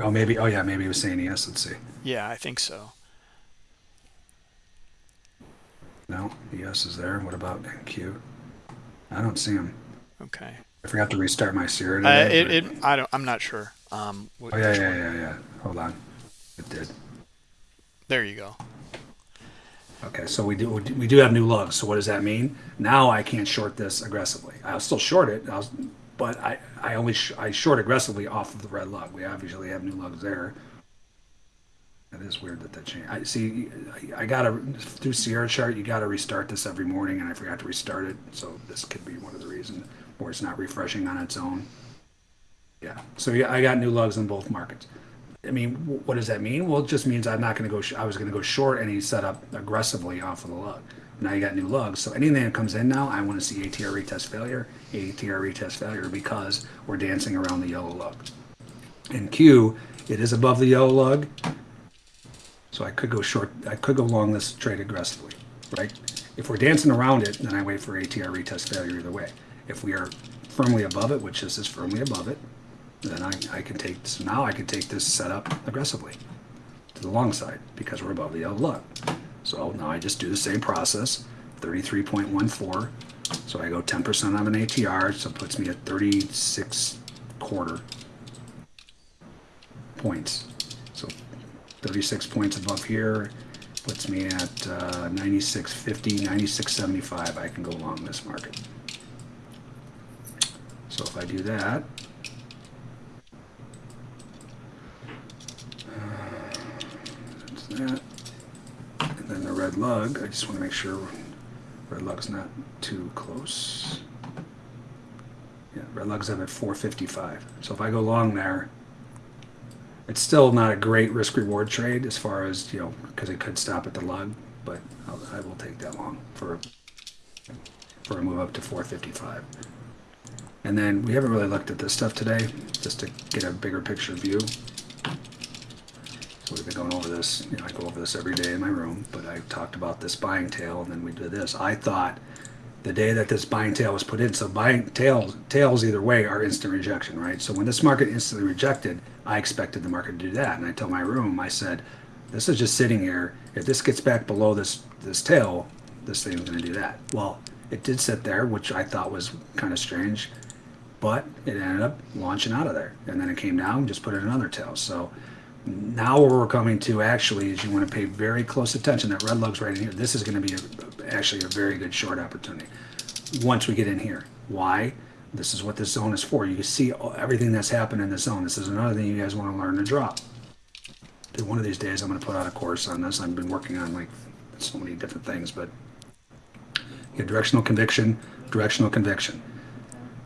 Oh, maybe. Oh, yeah. Maybe he was saying yes. Let's see. yeah, I think so. No, yes is there. What about NQ? I don't see him. Okay. I forgot to restart my Sierra Uh, it, but- it, I don't. I'm not sure. Um, wh- oh yeah, yeah, yeah, yeah. Hold on. It did. There you go. Okay, so we do we do have new lugs. So what does that mean? Now I can't short this aggressively. I'll still short it, I'll, but I I only sh- I short aggressively off of the red lug. We obviously have new lugs there. That is weird that that changed. I see. I, gotta do Sierra chart. You gotta restart this every morning, and I forgot to restart it. So this could be one of the reasons, or it's not refreshing on its own. Yeah. So yeah, I got new lugs in both markets. I mean, what does that mean? Well, it just means I'm not to go. I was to go short any setup aggressively off of the lug. Now you got new lugs, so anything that comes in now, I want to see ATR retest failure, ATR retest failure because we're dancing around the yellow lug. NQ, it is above the yellow lug, so I could go short. I could go long this trade aggressively, right? If we're dancing around it, then I wait for ATR retest failure either way. If we are firmly above it, which this is firmly above it, then I, I can take now I can take this setup aggressively to the long side because we're above the yellow lug. So now I just do the same process, 33.14. So I go 10% of an ATR, so it puts me at 36 quarter points. So 36 points above here puts me at uh, 96.50, 96.75. I can go long this market. So if I do that, that's that. And then the red lug, I just want to make sure red lug's not too close. Yeah, red lug's up at 455. So if I go long there, it's still not a great risk reward trade as far as, you know, because it could stop at the lug, but I'll, I will take that long for, for a move up to 455. And then we haven't really looked at this stuff today, just to get a bigger picture view. So we've been going over this, you know, I go over this every day in my room, but I talked about this buying tail and then we did this. I thought the day that this buying tail was put in, so buying tails, tails either way are instant rejection, right? So when this market instantly rejected, I expected the market to do that. And I told my room, I said, this is just sitting here. If this gets back below this, this tail, this thing's gonna do that. Well, it did sit there, which I thought was kind of strange, but it ended up launching out of there. And then it came down, and just put in another tail. So now where we're coming to actually is you want to pay very close attention. That red lug's right in here. This is going to be a, actually a very good short opportunity once we get in here. Why? This is what this zone is for. You can see everything that's happened in this zone. This is another thing you guys want to learn to drop. Dude, one of these days I'm going to put out a course on this. I've been working on like so many different things, but you have directional conviction, directional conviction,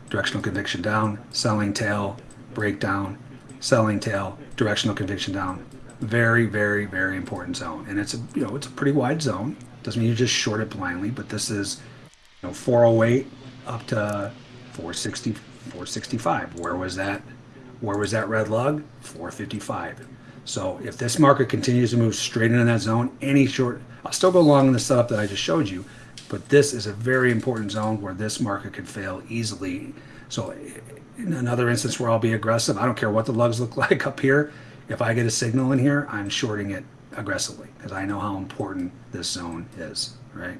directional conviction down, selling tail, breakdown, selling tail, directional conviction down. Very, very, very important zone. And it's a you know, it's a pretty wide zone. Doesn't mean you just short it blindly, but this is you know 408 up to 460 465. Where was that? Where was that red lug? 455. So if this market continues to move straight into that zone, any short I'll still go long in the setup that I just showed you, but this is a very important zone where this market could fail easily. So in another instance where I'll be aggressive, I don't care what the lugs look (laughs) like up here. If I get a signal in here, I'm shorting it aggressively because I know how important this zone is, right?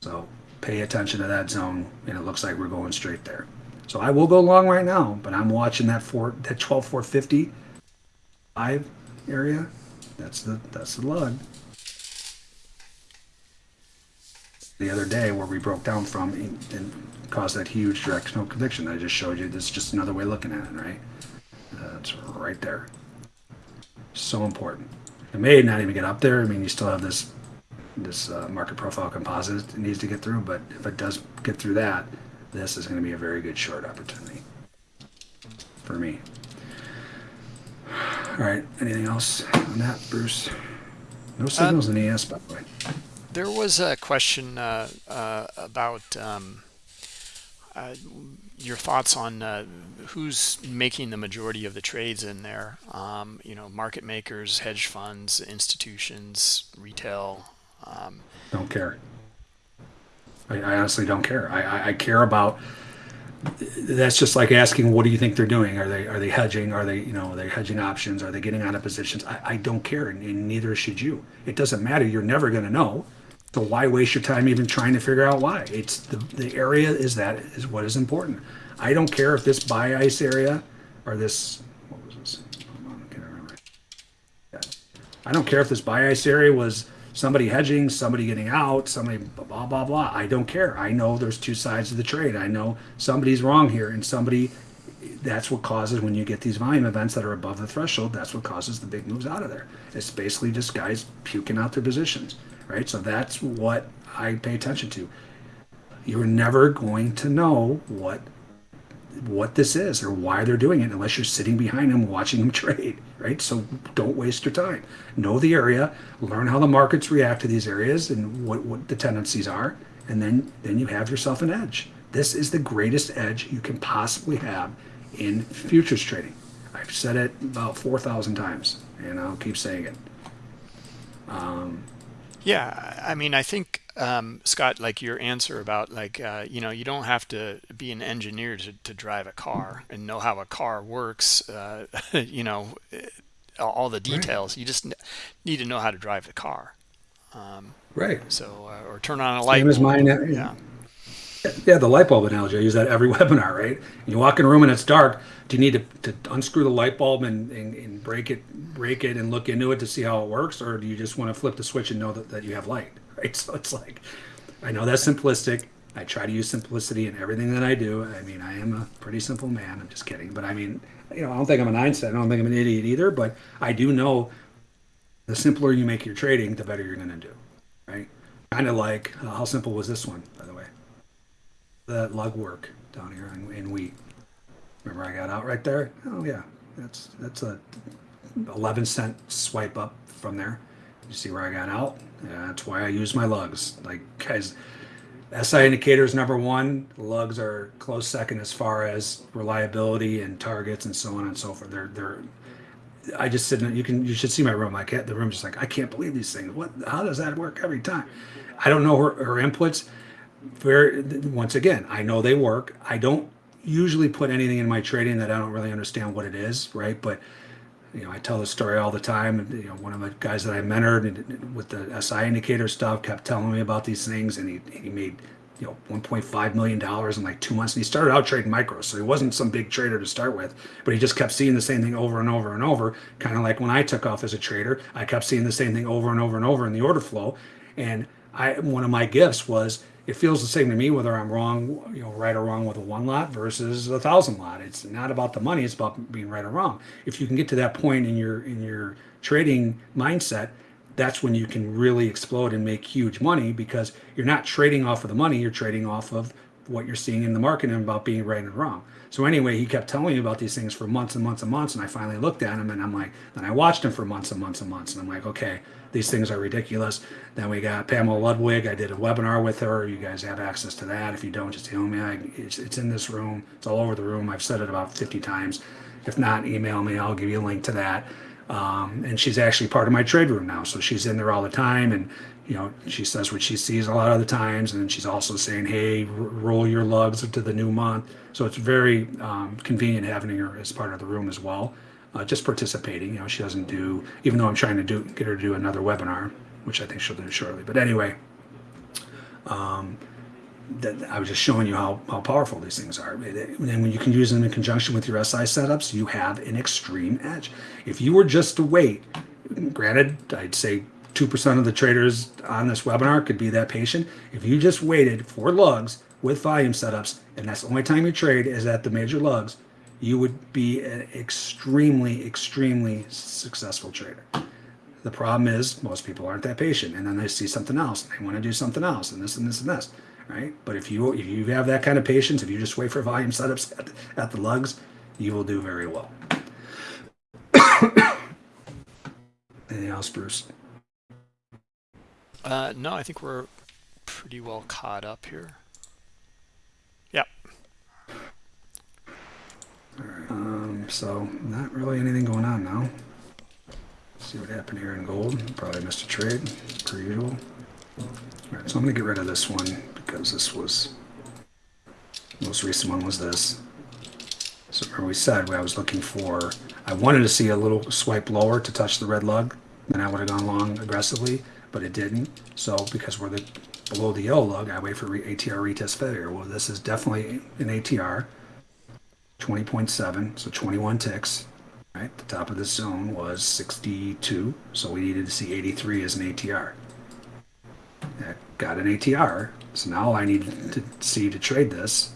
So pay attention to that zone, and it looks like we're going straight there. So I will go long right now, but I'm watching that four that 12 450 five area. That's the that's the lug. the other day where we broke down from and, caused that huge directional conviction. I just showed you. This is just another way of looking at it, right? That's right there. So important. It may not even get up there. I mean, you still have this this uh, market profile composite it needs to get through, but if it does get through that, this is going to be a very good short opportunity for me. All right. Anything else on that, Bruce? No signals in ES, by the way. There was a question uh, uh, about um, your thoughts on uh, who's making the majority of the trades in there. Um, you know, market makers, hedge funds, institutions, retail. Um, Don't care. I, I honestly don't care. I, I, I care about. That's just like asking, what do you think they're doing? Are they are they hedging? Are they you know are they hedging options? Are they getting out of positions? I, I don't care, and, and neither should you. It doesn't matter. You're never going to know. So why waste your time even trying to figure out why? It's the the area is that is what is important. I don't care if this buy ice area or this what was this? I. I don't care if this buy ice area was somebody hedging, somebody getting out, somebody blah blah blah. I don't care. I know there's two sides of the trade. I know somebody's wrong here, and somebody. That's what causes when you get these volume events that are above the threshold. That's what causes the big moves out of there. It's basically just guys puking out their positions, right? So that's what I pay attention to. You're never going to know what what this is or why they're doing it unless you're sitting behind them watching them (laughs) trade, right? So don't waste your time. Know the area, learn how the markets react to these areas and what, what the tendencies are, and then then you have yourself an edge. This is the greatest edge you can possibly have in futures trading. I've said it about 4,000 times, and I'll keep saying it. Um, yeah, I mean, I think um, Scott, like your answer about like uh, you know you don't have to be an engineer to, to drive a car and know how a car works. Uh, (laughs) you know all the details. Right. You just need to know how to drive the car. Um, right. So uh, or turn on a light. Same as mine. Uh, yeah. Yeah, the light bulb analogy. I use that every (laughs) webinar, right? You walk in a room and it's dark. Do you need to, to unscrew the light bulb and, and, and break it, break it, and look into it to see how it works, or do you just want to flip the switch and know that, that you have light? (laughs) Right. So it's like, I know that's simplistic. I try to use simplicity in everything that I do. I mean, I am a pretty simple man. I'm just kidding, but I mean, you know, I don't think I'm an Einstein. I don't think I'm an idiot either. But I do know the simpler you make your trading, the better you're going to do, right? Kind of like uh, how simple was this one, the lug work down here in, in wheat. Remember, I got out right there. Oh yeah, that's that's a 11 cent swipe up from there. You see where I got out? Yeah, that's why I use my lugs. Like guys, SI indicators number one. Lugs are close second as far as reliability and targets and so on and so forth. They're they're. I just sit in. You can you should see my room. I can't. The room's just like I can't believe these things. What? How does that work every time? I don't know her, her inputs. Very once again, I know they work. I don't usually put anything in my trading that I don't really understand what it is, right? But you know, I tell the story all the time. And you know, one of the guys that I mentored with the SI indicator stuff kept telling me about these things, and he he made you know 1.5 million dollars in like two months. And he started out trading micros, so he wasn't some big trader to start with, but he just kept seeing the same thing over and over and over. Kind of like when I took off as a trader, I kept seeing the same thing over and over and over in the order flow. And I one of my gifts was it feels the same to me whether I'm wrong, you know, right or wrong with a one lot versus a thousand lot. It's not about the money; it's about being right or wrong. If you can get to that point in your in your trading mindset, that's when you can really explode and make huge money because you're not trading off of the money; you're trading off of what you're seeing in the market and about being right and wrong. So anyway, he kept telling me about these things for months and months and months, and I finally looked at him and I'm like, then I watched him for months and months and months, and I'm like, okay, these things are ridiculous. Then we got Pamela Ludwig. I did a webinar with her. You guys have access to that. If you don't, just email me. I, it's, it's in this room. It's all over the room. I've said it about 50 times. If not, email me. I'll give you a link to that. Um, and she's actually part of my trade room now. So she's in there all the time. And, you know, she says what she sees a lot of the times. And she's also saying, hey, roll your lugs to the new month. So it's very um, convenient having her as part of the room as well. Uh, just participating. You know, she doesn't do, even though I'm trying to do get her to do another webinar, which I think she'll do shortly. But anyway, um, that I was just showing you how, how powerful these things are. And when you can use them in conjunction with your SI setups, you have an extreme edge. If you were just to wait, granted, I'd say two percent of the traders on this webinar could be that patient. If you just waited for lugs with volume setups, and that's the only time you trade is at the major lugs, you would be an extremely, extremely successful trader. The problem is most people aren't that patient, and then they see something else, and they want to do something else, and this and this and this, right? But if you if you have that kind of patience, if you just wait for volume setups at, at the lugs, you will do very well. (coughs) Anything else, Bruce? Uh, no, I think we're pretty well caught up here. Um, so not really anything going on now. See what happened here in gold. Probably missed a trade, per usual. All right, so I'm gonna get rid of this one because this was most recent one was this. So remember we said I was looking for. I wanted to see a little swipe lower to touch the red lug, then I would have gone long aggressively, but it didn't. So because we're the below the yellow lug, I wait for ATR retest failure. Well, this is definitely an ATR. 20.7, so 21 ticks. Right, the top of this zone was 62, so we needed to see 83 as an ATR. Got an ATR, so now all I need to see to trade this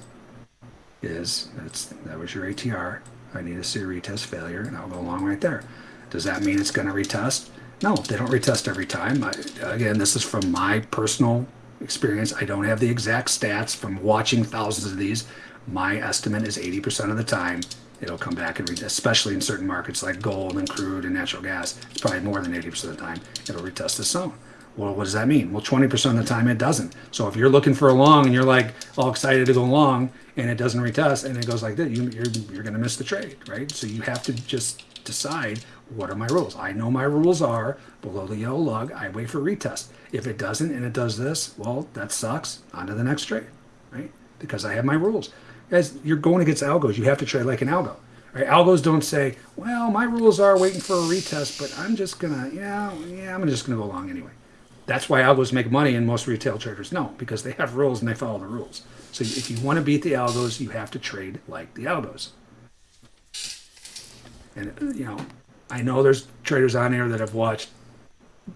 is that's that was your ATR. I need to see a retest failure, and I'll go along right there. Does that mean it's going to retest? No, they don't retest every time. I, again, this is from my personal experience. I don't have the exact stats from watching thousands of these. My estimate is 80% of the time it'll come back and retest, especially in certain markets like gold and crude and natural gas. It's probably more than 80% of the time it'll retest the zone. Well, what does that mean? Well, 20% of the time it doesn't. So if you're looking for a long and you're like all excited to go long and it doesn't retest and it goes like that, you, you're, you're going to miss the trade, right? So you have to just decide what are my rules. I know my rules are below the yellow lug. I wait for retest. If it doesn't and it does this, well, that sucks. On to the next trade, right? Because I have my rules. As you're going against algos, you have to trade like an algo. Right? Algos don't say, well, my rules are waiting for a retest, but I'm just gonna, yeah, yeah, I'm just gonna go along anyway. That's why algos make money and most retail traders no, because they have rules and they follow the rules. So if you want to beat the algos, you have to trade like the algos. And you know, I know there's traders on here that have watched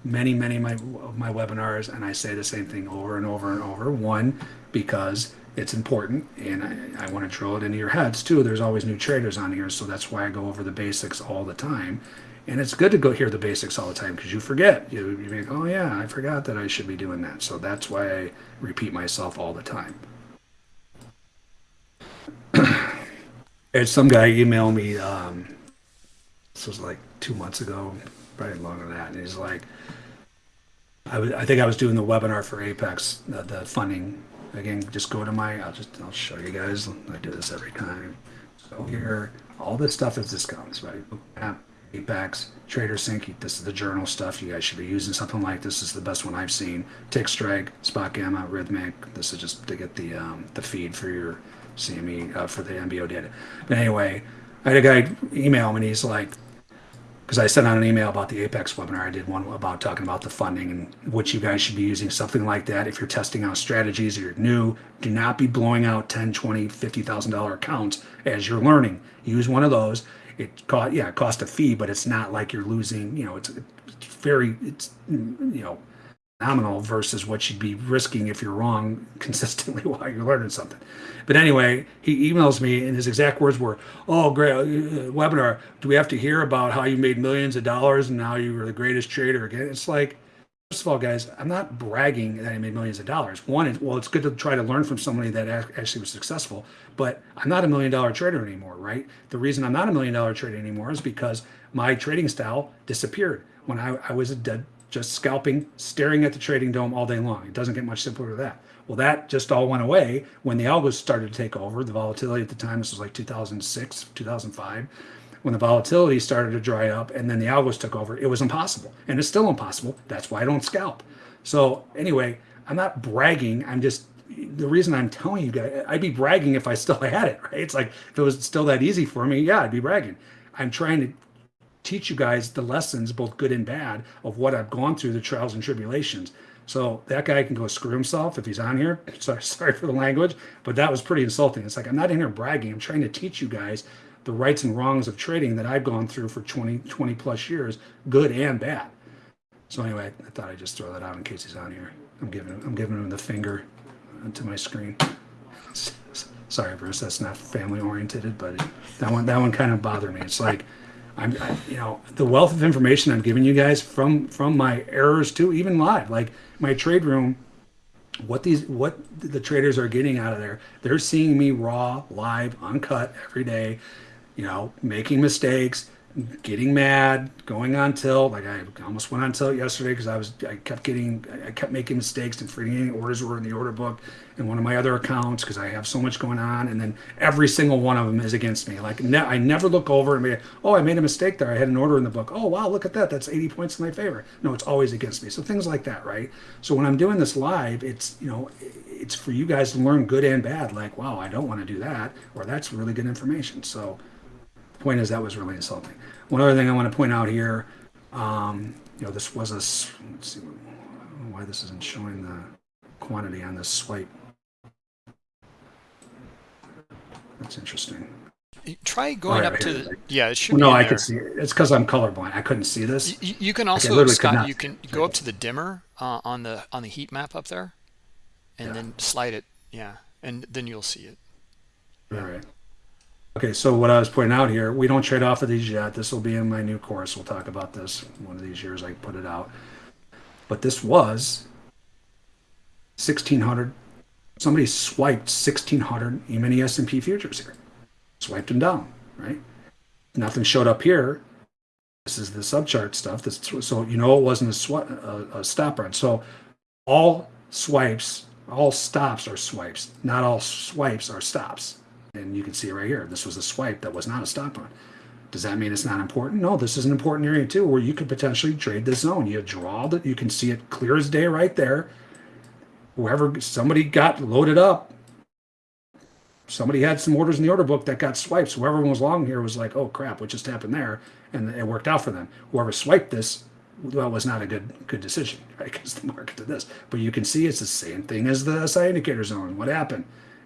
many, many of my, webinars, and I say the same thing over and over and over. One, because it's important, and I, I want to drill it into your heads too. There's always new traders on here, so that's why I go over the basics all the time. And it's good to go hear the basics all the time because you forget. You, you think, oh yeah, I forgot that I should be doing that. So that's why I repeat myself all the time. (clears throat) There's some guy emailed me. Um, this was like two months ago, probably longer than that. And he's like, I, think I was doing the webinar for Apex, the, the funding. Again, just go to my, I'll just, I'll show you guys. I do this every time. So here, all this stuff is discounts, right? Apex, TraderSync. This is the journal stuff. You guys should be using something like this. Is the best one I've seen. TickStrike, Spot Gamma, Rithmic. This is just to get the um, the feed for your CME uh, for the MBO data. But anyway, I had a guy email me and he's like, because I sent out an email about the Apex webinar. I did one about talking about the funding and what you guys should be using something like that. If you're testing out strategies or you're new, do not be blowing out 10, 20, $50,000 accounts as you're learning. Use one of those. It cost, yeah, it costs a fee, but it's not like you're losing, you know, it's, it's very, it's, you know, versus what you'd be risking if you're wrong (laughs) consistently (laughs) while you're learning something. But anyway, he emails me, and his exact words were, "Oh, great uh, webinar. Do we have to hear about how you made millions of dollars and now you were the greatest trader again?" It's like, first of all, guys, I'm not bragging that I made millions of dollars. One, well, it's good to try to learn from somebody that actually was successful, but I'm not a million dollar trader anymore, right? The reason I'm not a million dollar trader anymore is because my trading style disappeared when I, I was a dead just scalping, staring at the trading DOM all day long. It doesn't get much simpler than that. Well, that just all went away when the algos started to take over. The volatility at the time, this was like 2006, 2005, when the volatility started to dry up and then the algos took over, it was impossible. And it's still impossible. That's why I don't scalp. So, anyway, I'm not bragging. I'm just, the reason I'm telling you guys, I'd be bragging if I still (laughs) had it, right? It's like, if it was still that easy for me, yeah, I'd be bragging. I'm trying to teach you guys the lessons, both good and bad, of what I've gone through, the trials and tribulations. So that guy can go screw himself if he's on here. (laughs) Sorry, sorry for the language, but that was pretty insulting. It's like I'm not in here bragging. I'm trying to teach you guys the rights and wrongs of trading that I've gone through for 20, 20 plus years, good and bad. So anyway, I thought I'd just throw that out in case he's on here. I'm giving him, I'm giving him the finger to my screen. (laughs) Sorry, Bruce, that's not family oriented, but that one that one kind of bothered me. It's like I'm, I, you know, the wealth of information I'm giving you guys from from my errors too, even live, like my trade room. What these what the traders are getting out of there, they're seeing me raw, live, uncut every day. You know, making mistakes, getting mad, going on tilt. Like I almost went on tilt yesterday because I was I kept getting I kept making mistakes and forgetting orders were in the order book and one of my other accounts because I have so much going on, and then every single one of them is against me. Like ne- I never look over and be, oh, I made a mistake there. I had an order in the book. Oh wow, look at that. That's 80 points in my favor. No, it's always against me. So things like that, right? So when I'm doing this live, it's you know it's for you guys to learn good and bad. Like wow, I don't want to do that, or that's really good information. So point is that was really insulting. One other thing I want to point out here, um, you know, this was a, let's see why this isn't showing the quantity on this swipe. That's interesting. Try going right, up to, the, yeah, it should well, be No, I could see it. It's because I'm colorblind. I couldn't see this. You, you can also, Scott, you can go up to the dimmer uh, on the on the heat map up there, and Yeah. then slide it. Yeah, and then you'll see it. All right. Okay, so what I was pointing out here, we don't trade off of these yet. This will be in my new course. We'll talk about this one of these years. I put it out, but this was 1600. Somebody swiped 1600 E-mini S&P futures here, swiped them down, right? Nothing showed up here. This is the subchart stuff. This, so you know it wasn't a, sw- a, a stop run. So all swipes, all stops are swipes. Not all swipes are stops. And you can see right here. This was a swipe that was not a stop run. Does that mean it's not important? No, this is an important area too, where you could potentially trade this zone. You draw that, you can see it clear as day right there. Whoever somebody got loaded up, somebody had some orders in the order book that got swiped. So whoever was long here was like, "Oh crap, what just happened there?" And it worked out for them. Whoever swiped this, well, was not a good good decision, right? Because the market did this. But you can see it's the same thing as the SI indicator zone. What happened?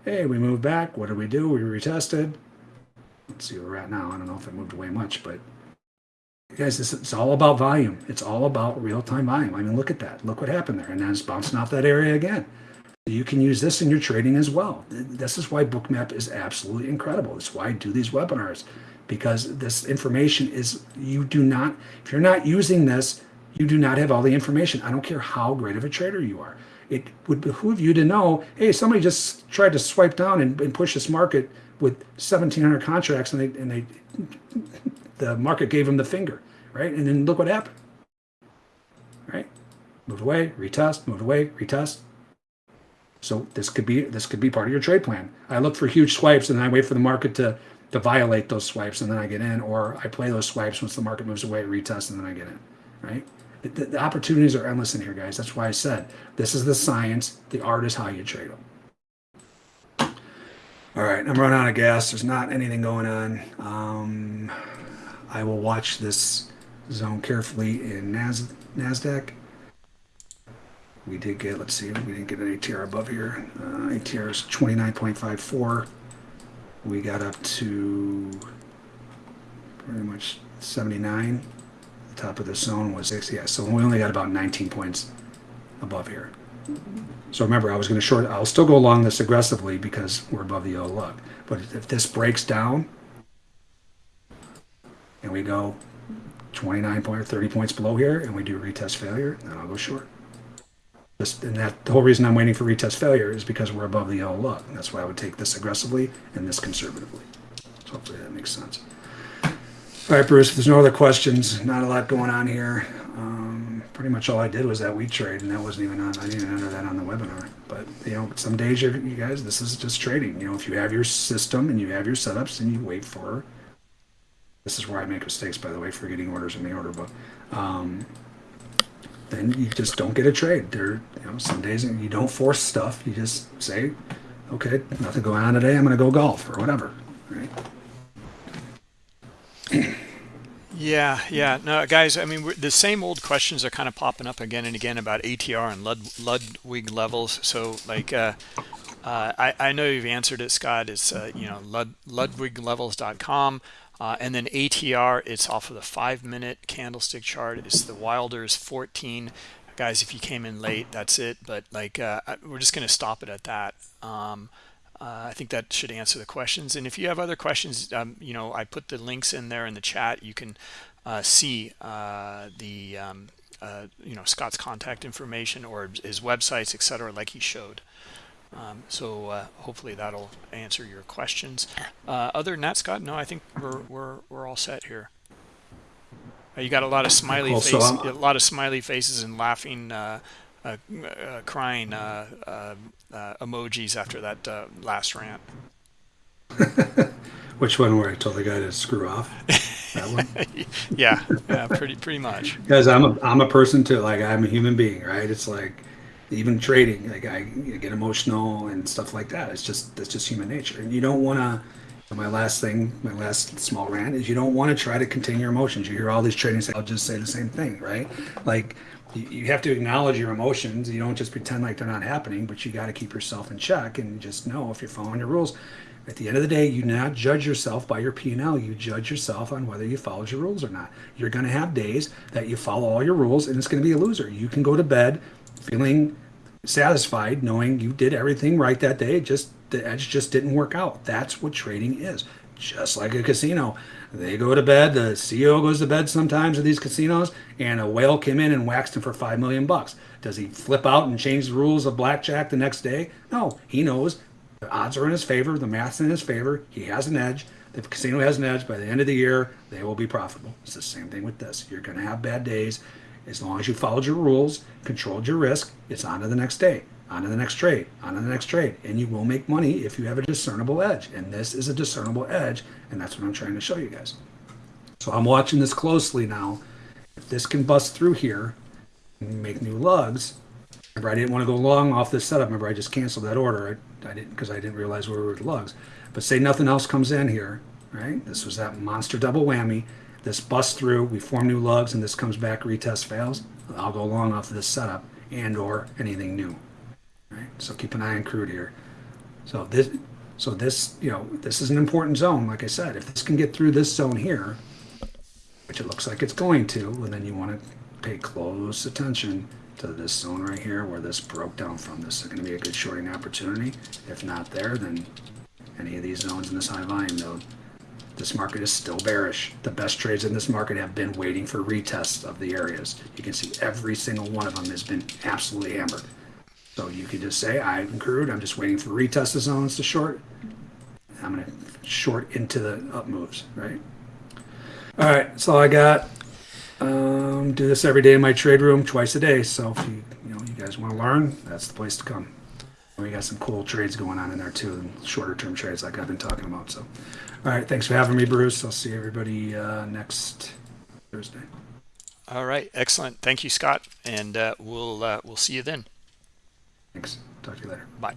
Hey, we moved back. What did we do? We retested. Let's see where we're at now. I don't know if it moved away much, but guys, this it's all about volume. It's all about real time volume. I mean, look at that. Look what happened there, and then it's bouncing off that area again. You can use this in your trading as well. This is why Bookmap is absolutely incredible. It's why I do these webinars because this information is you do not if you're not using this, you do not have all the information. I don't care how great of a trader you are. It would behoove you to know, hey, somebody just tried to swipe down and, and push this market with 1,700 contracts, and they and they (laughs) the market gave them the finger, right? And then look what happened, right? Moved away, retest, moved away, retest. So this could be this could be part of your trade plan. I look for huge swipes and then I wait for the market to to violate those swipes and then I get in, or I play those swipes once the market moves away, retest, and then I get in, right? The, the, opportunities are endless in here, guys. That's why I said this is the science. The art is how you trade them. All right, I'm running out of gas. There's not anything going on. Um, I will watch this zone carefully in Nas- Nasdaq. We did get, let's see, we didn't get an ATR above here. Uh, ATR is 29.54. We got up to pretty much 79. Top of the zone was 60. Yeah, so we only got about 19 points above here. So remember, I was going to short, I'll still go along this aggressively because we're above the yellow lug. But if this breaks down and we go 29 point or 30 points below here and we do retest failure, then I'll go short. Just, and that the whole reason I'm waiting for retest failure is because we're above the yellow lug. That's why I would take this aggressively and this conservatively. So hopefully that makes sense. All right, Bruce, there's no other questions, not a lot going on here. Um, pretty much all I did was that week trade, and that wasn't even on, I didn't even enter that on the webinar. But, you know, some days, you guys, this is just trading. You know, if you have your system and you have your setups and you wait for, this is where I make mistakes, by the way, for getting orders in the order book. Um, then you just don't get a trade. There, you know, some days you don't force stuff. You just say, okay, nothing going on today. I'm going to go golf or whatever, right? (clears throat) Yeah, yeah. No, guys, I mean, the same old questions are kind of popping up again and again about ATR and Lud, Ludwig levels. So, like, uh, Uh, I, I know you've answered it, Scott. It's uh, you know Lud, ludwiglevels.com. Uh, and then ATR, it's off of the five minute candlestick chart. It's the Wilders 14. Guys, if you came in late, that's it. But like, uh, we're just going to stop it at that. Um, uh, I think that should answer the questions. And if you have other questions, um, you know, I put the links in there in the chat. You can uh, see uh, the, um, uh, you know, Scott's contact information or his websites, etc., like he showed. Um, so uh, hopefully that'll answer your questions. Uh, other than that, Scott, no, I think we're we're we're all set here. You got a lot of smiley Also, faces, um, a lot of smiley faces and laughing, uh, uh, uh, crying uh, emojis after that uh, last rant. (laughs) Which one where I told the guy to screw off? That one. (laughs) yeah, yeah, pretty pretty much. Because I'm a I'm a person too. Like I'm a human being, right? It's like even trading, like I get emotional and stuff like that. It's just that's just human nature, and you don't want to. My last thing, my last small rant is you don't want to try to contain your emotions. You hear all these trading say, I'll just say the same thing, right? Like you, have to acknowledge your emotions. You don't just pretend like they're not happening, but you got to keep yourself in check and just know if you're following your rules. At the end of the day, you not judge yourself by your P&L. You judge yourself on whether you followed your rules or not. You're going to have days that you follow all your rules, and it's going to be a loser. You can go to bed feeling satisfied knowing you did everything right that day. Just the edge just didn't work out. That's what trading is. Just like a casino. They go to bed, the CEO goes to bed sometimes at these casinos, and a whale came in and waxed him for five million bucks. Does he flip out and change the rules of blackjack the next day? No. He knows the odds are in his favor, the math's in his favor, he has an edge. The casino has an edge. By the end of the year, they will be profitable. It's the same thing with this. You're going to have bad days. As long as you followed your rules, controlled your risk, it's on to the next day, on to the next trade, on to the next trade. And you will make money if you have a discernible edge. And this is a discernible edge. And that's what I'm trying to show you guys. So I'm watching this closely now. If this can bust through here and make new lugs, remember I didn't want to go long off this setup. Remember I just canceled that order. I, I didn't because I didn't realize we were with lugs. But say nothing else comes in here, right? This was that monster double whammy this busts through, we form new lugs, and this comes back, retest fails, I'll go long off this setup and or anything new. Right? So keep an eye on crude here. So this so this, you know, this is an important zone, like I said. If this can get through this zone here, which it looks like it's going to, well then you want to pay close attention to this zone right here where this broke down from. This is going to be a good shorting opportunity. If not there, then any of these zones in this high volume node this market is still bearish. The best trades in this market have been waiting for retests of the areas. You can see every single one of them has been absolutely hammered. So you can just say, I'm crude, I'm just waiting for retest zones to short. I'm going to short into the up moves, right? All right, all I got. Um, do this every day in my trade room, twice a day. So if you, you know, you guys want to learn, that's the place to come. We got some cool trades going on in there too, shorter term trades like I've been talking about. So, all right, thanks for having me, Bruce. I'll see everybody uh, next Thursday. All right, excellent. Thank you, Scott, and uh, we'll uh, we'll see you then. Thanks. Talk to you later. Bye.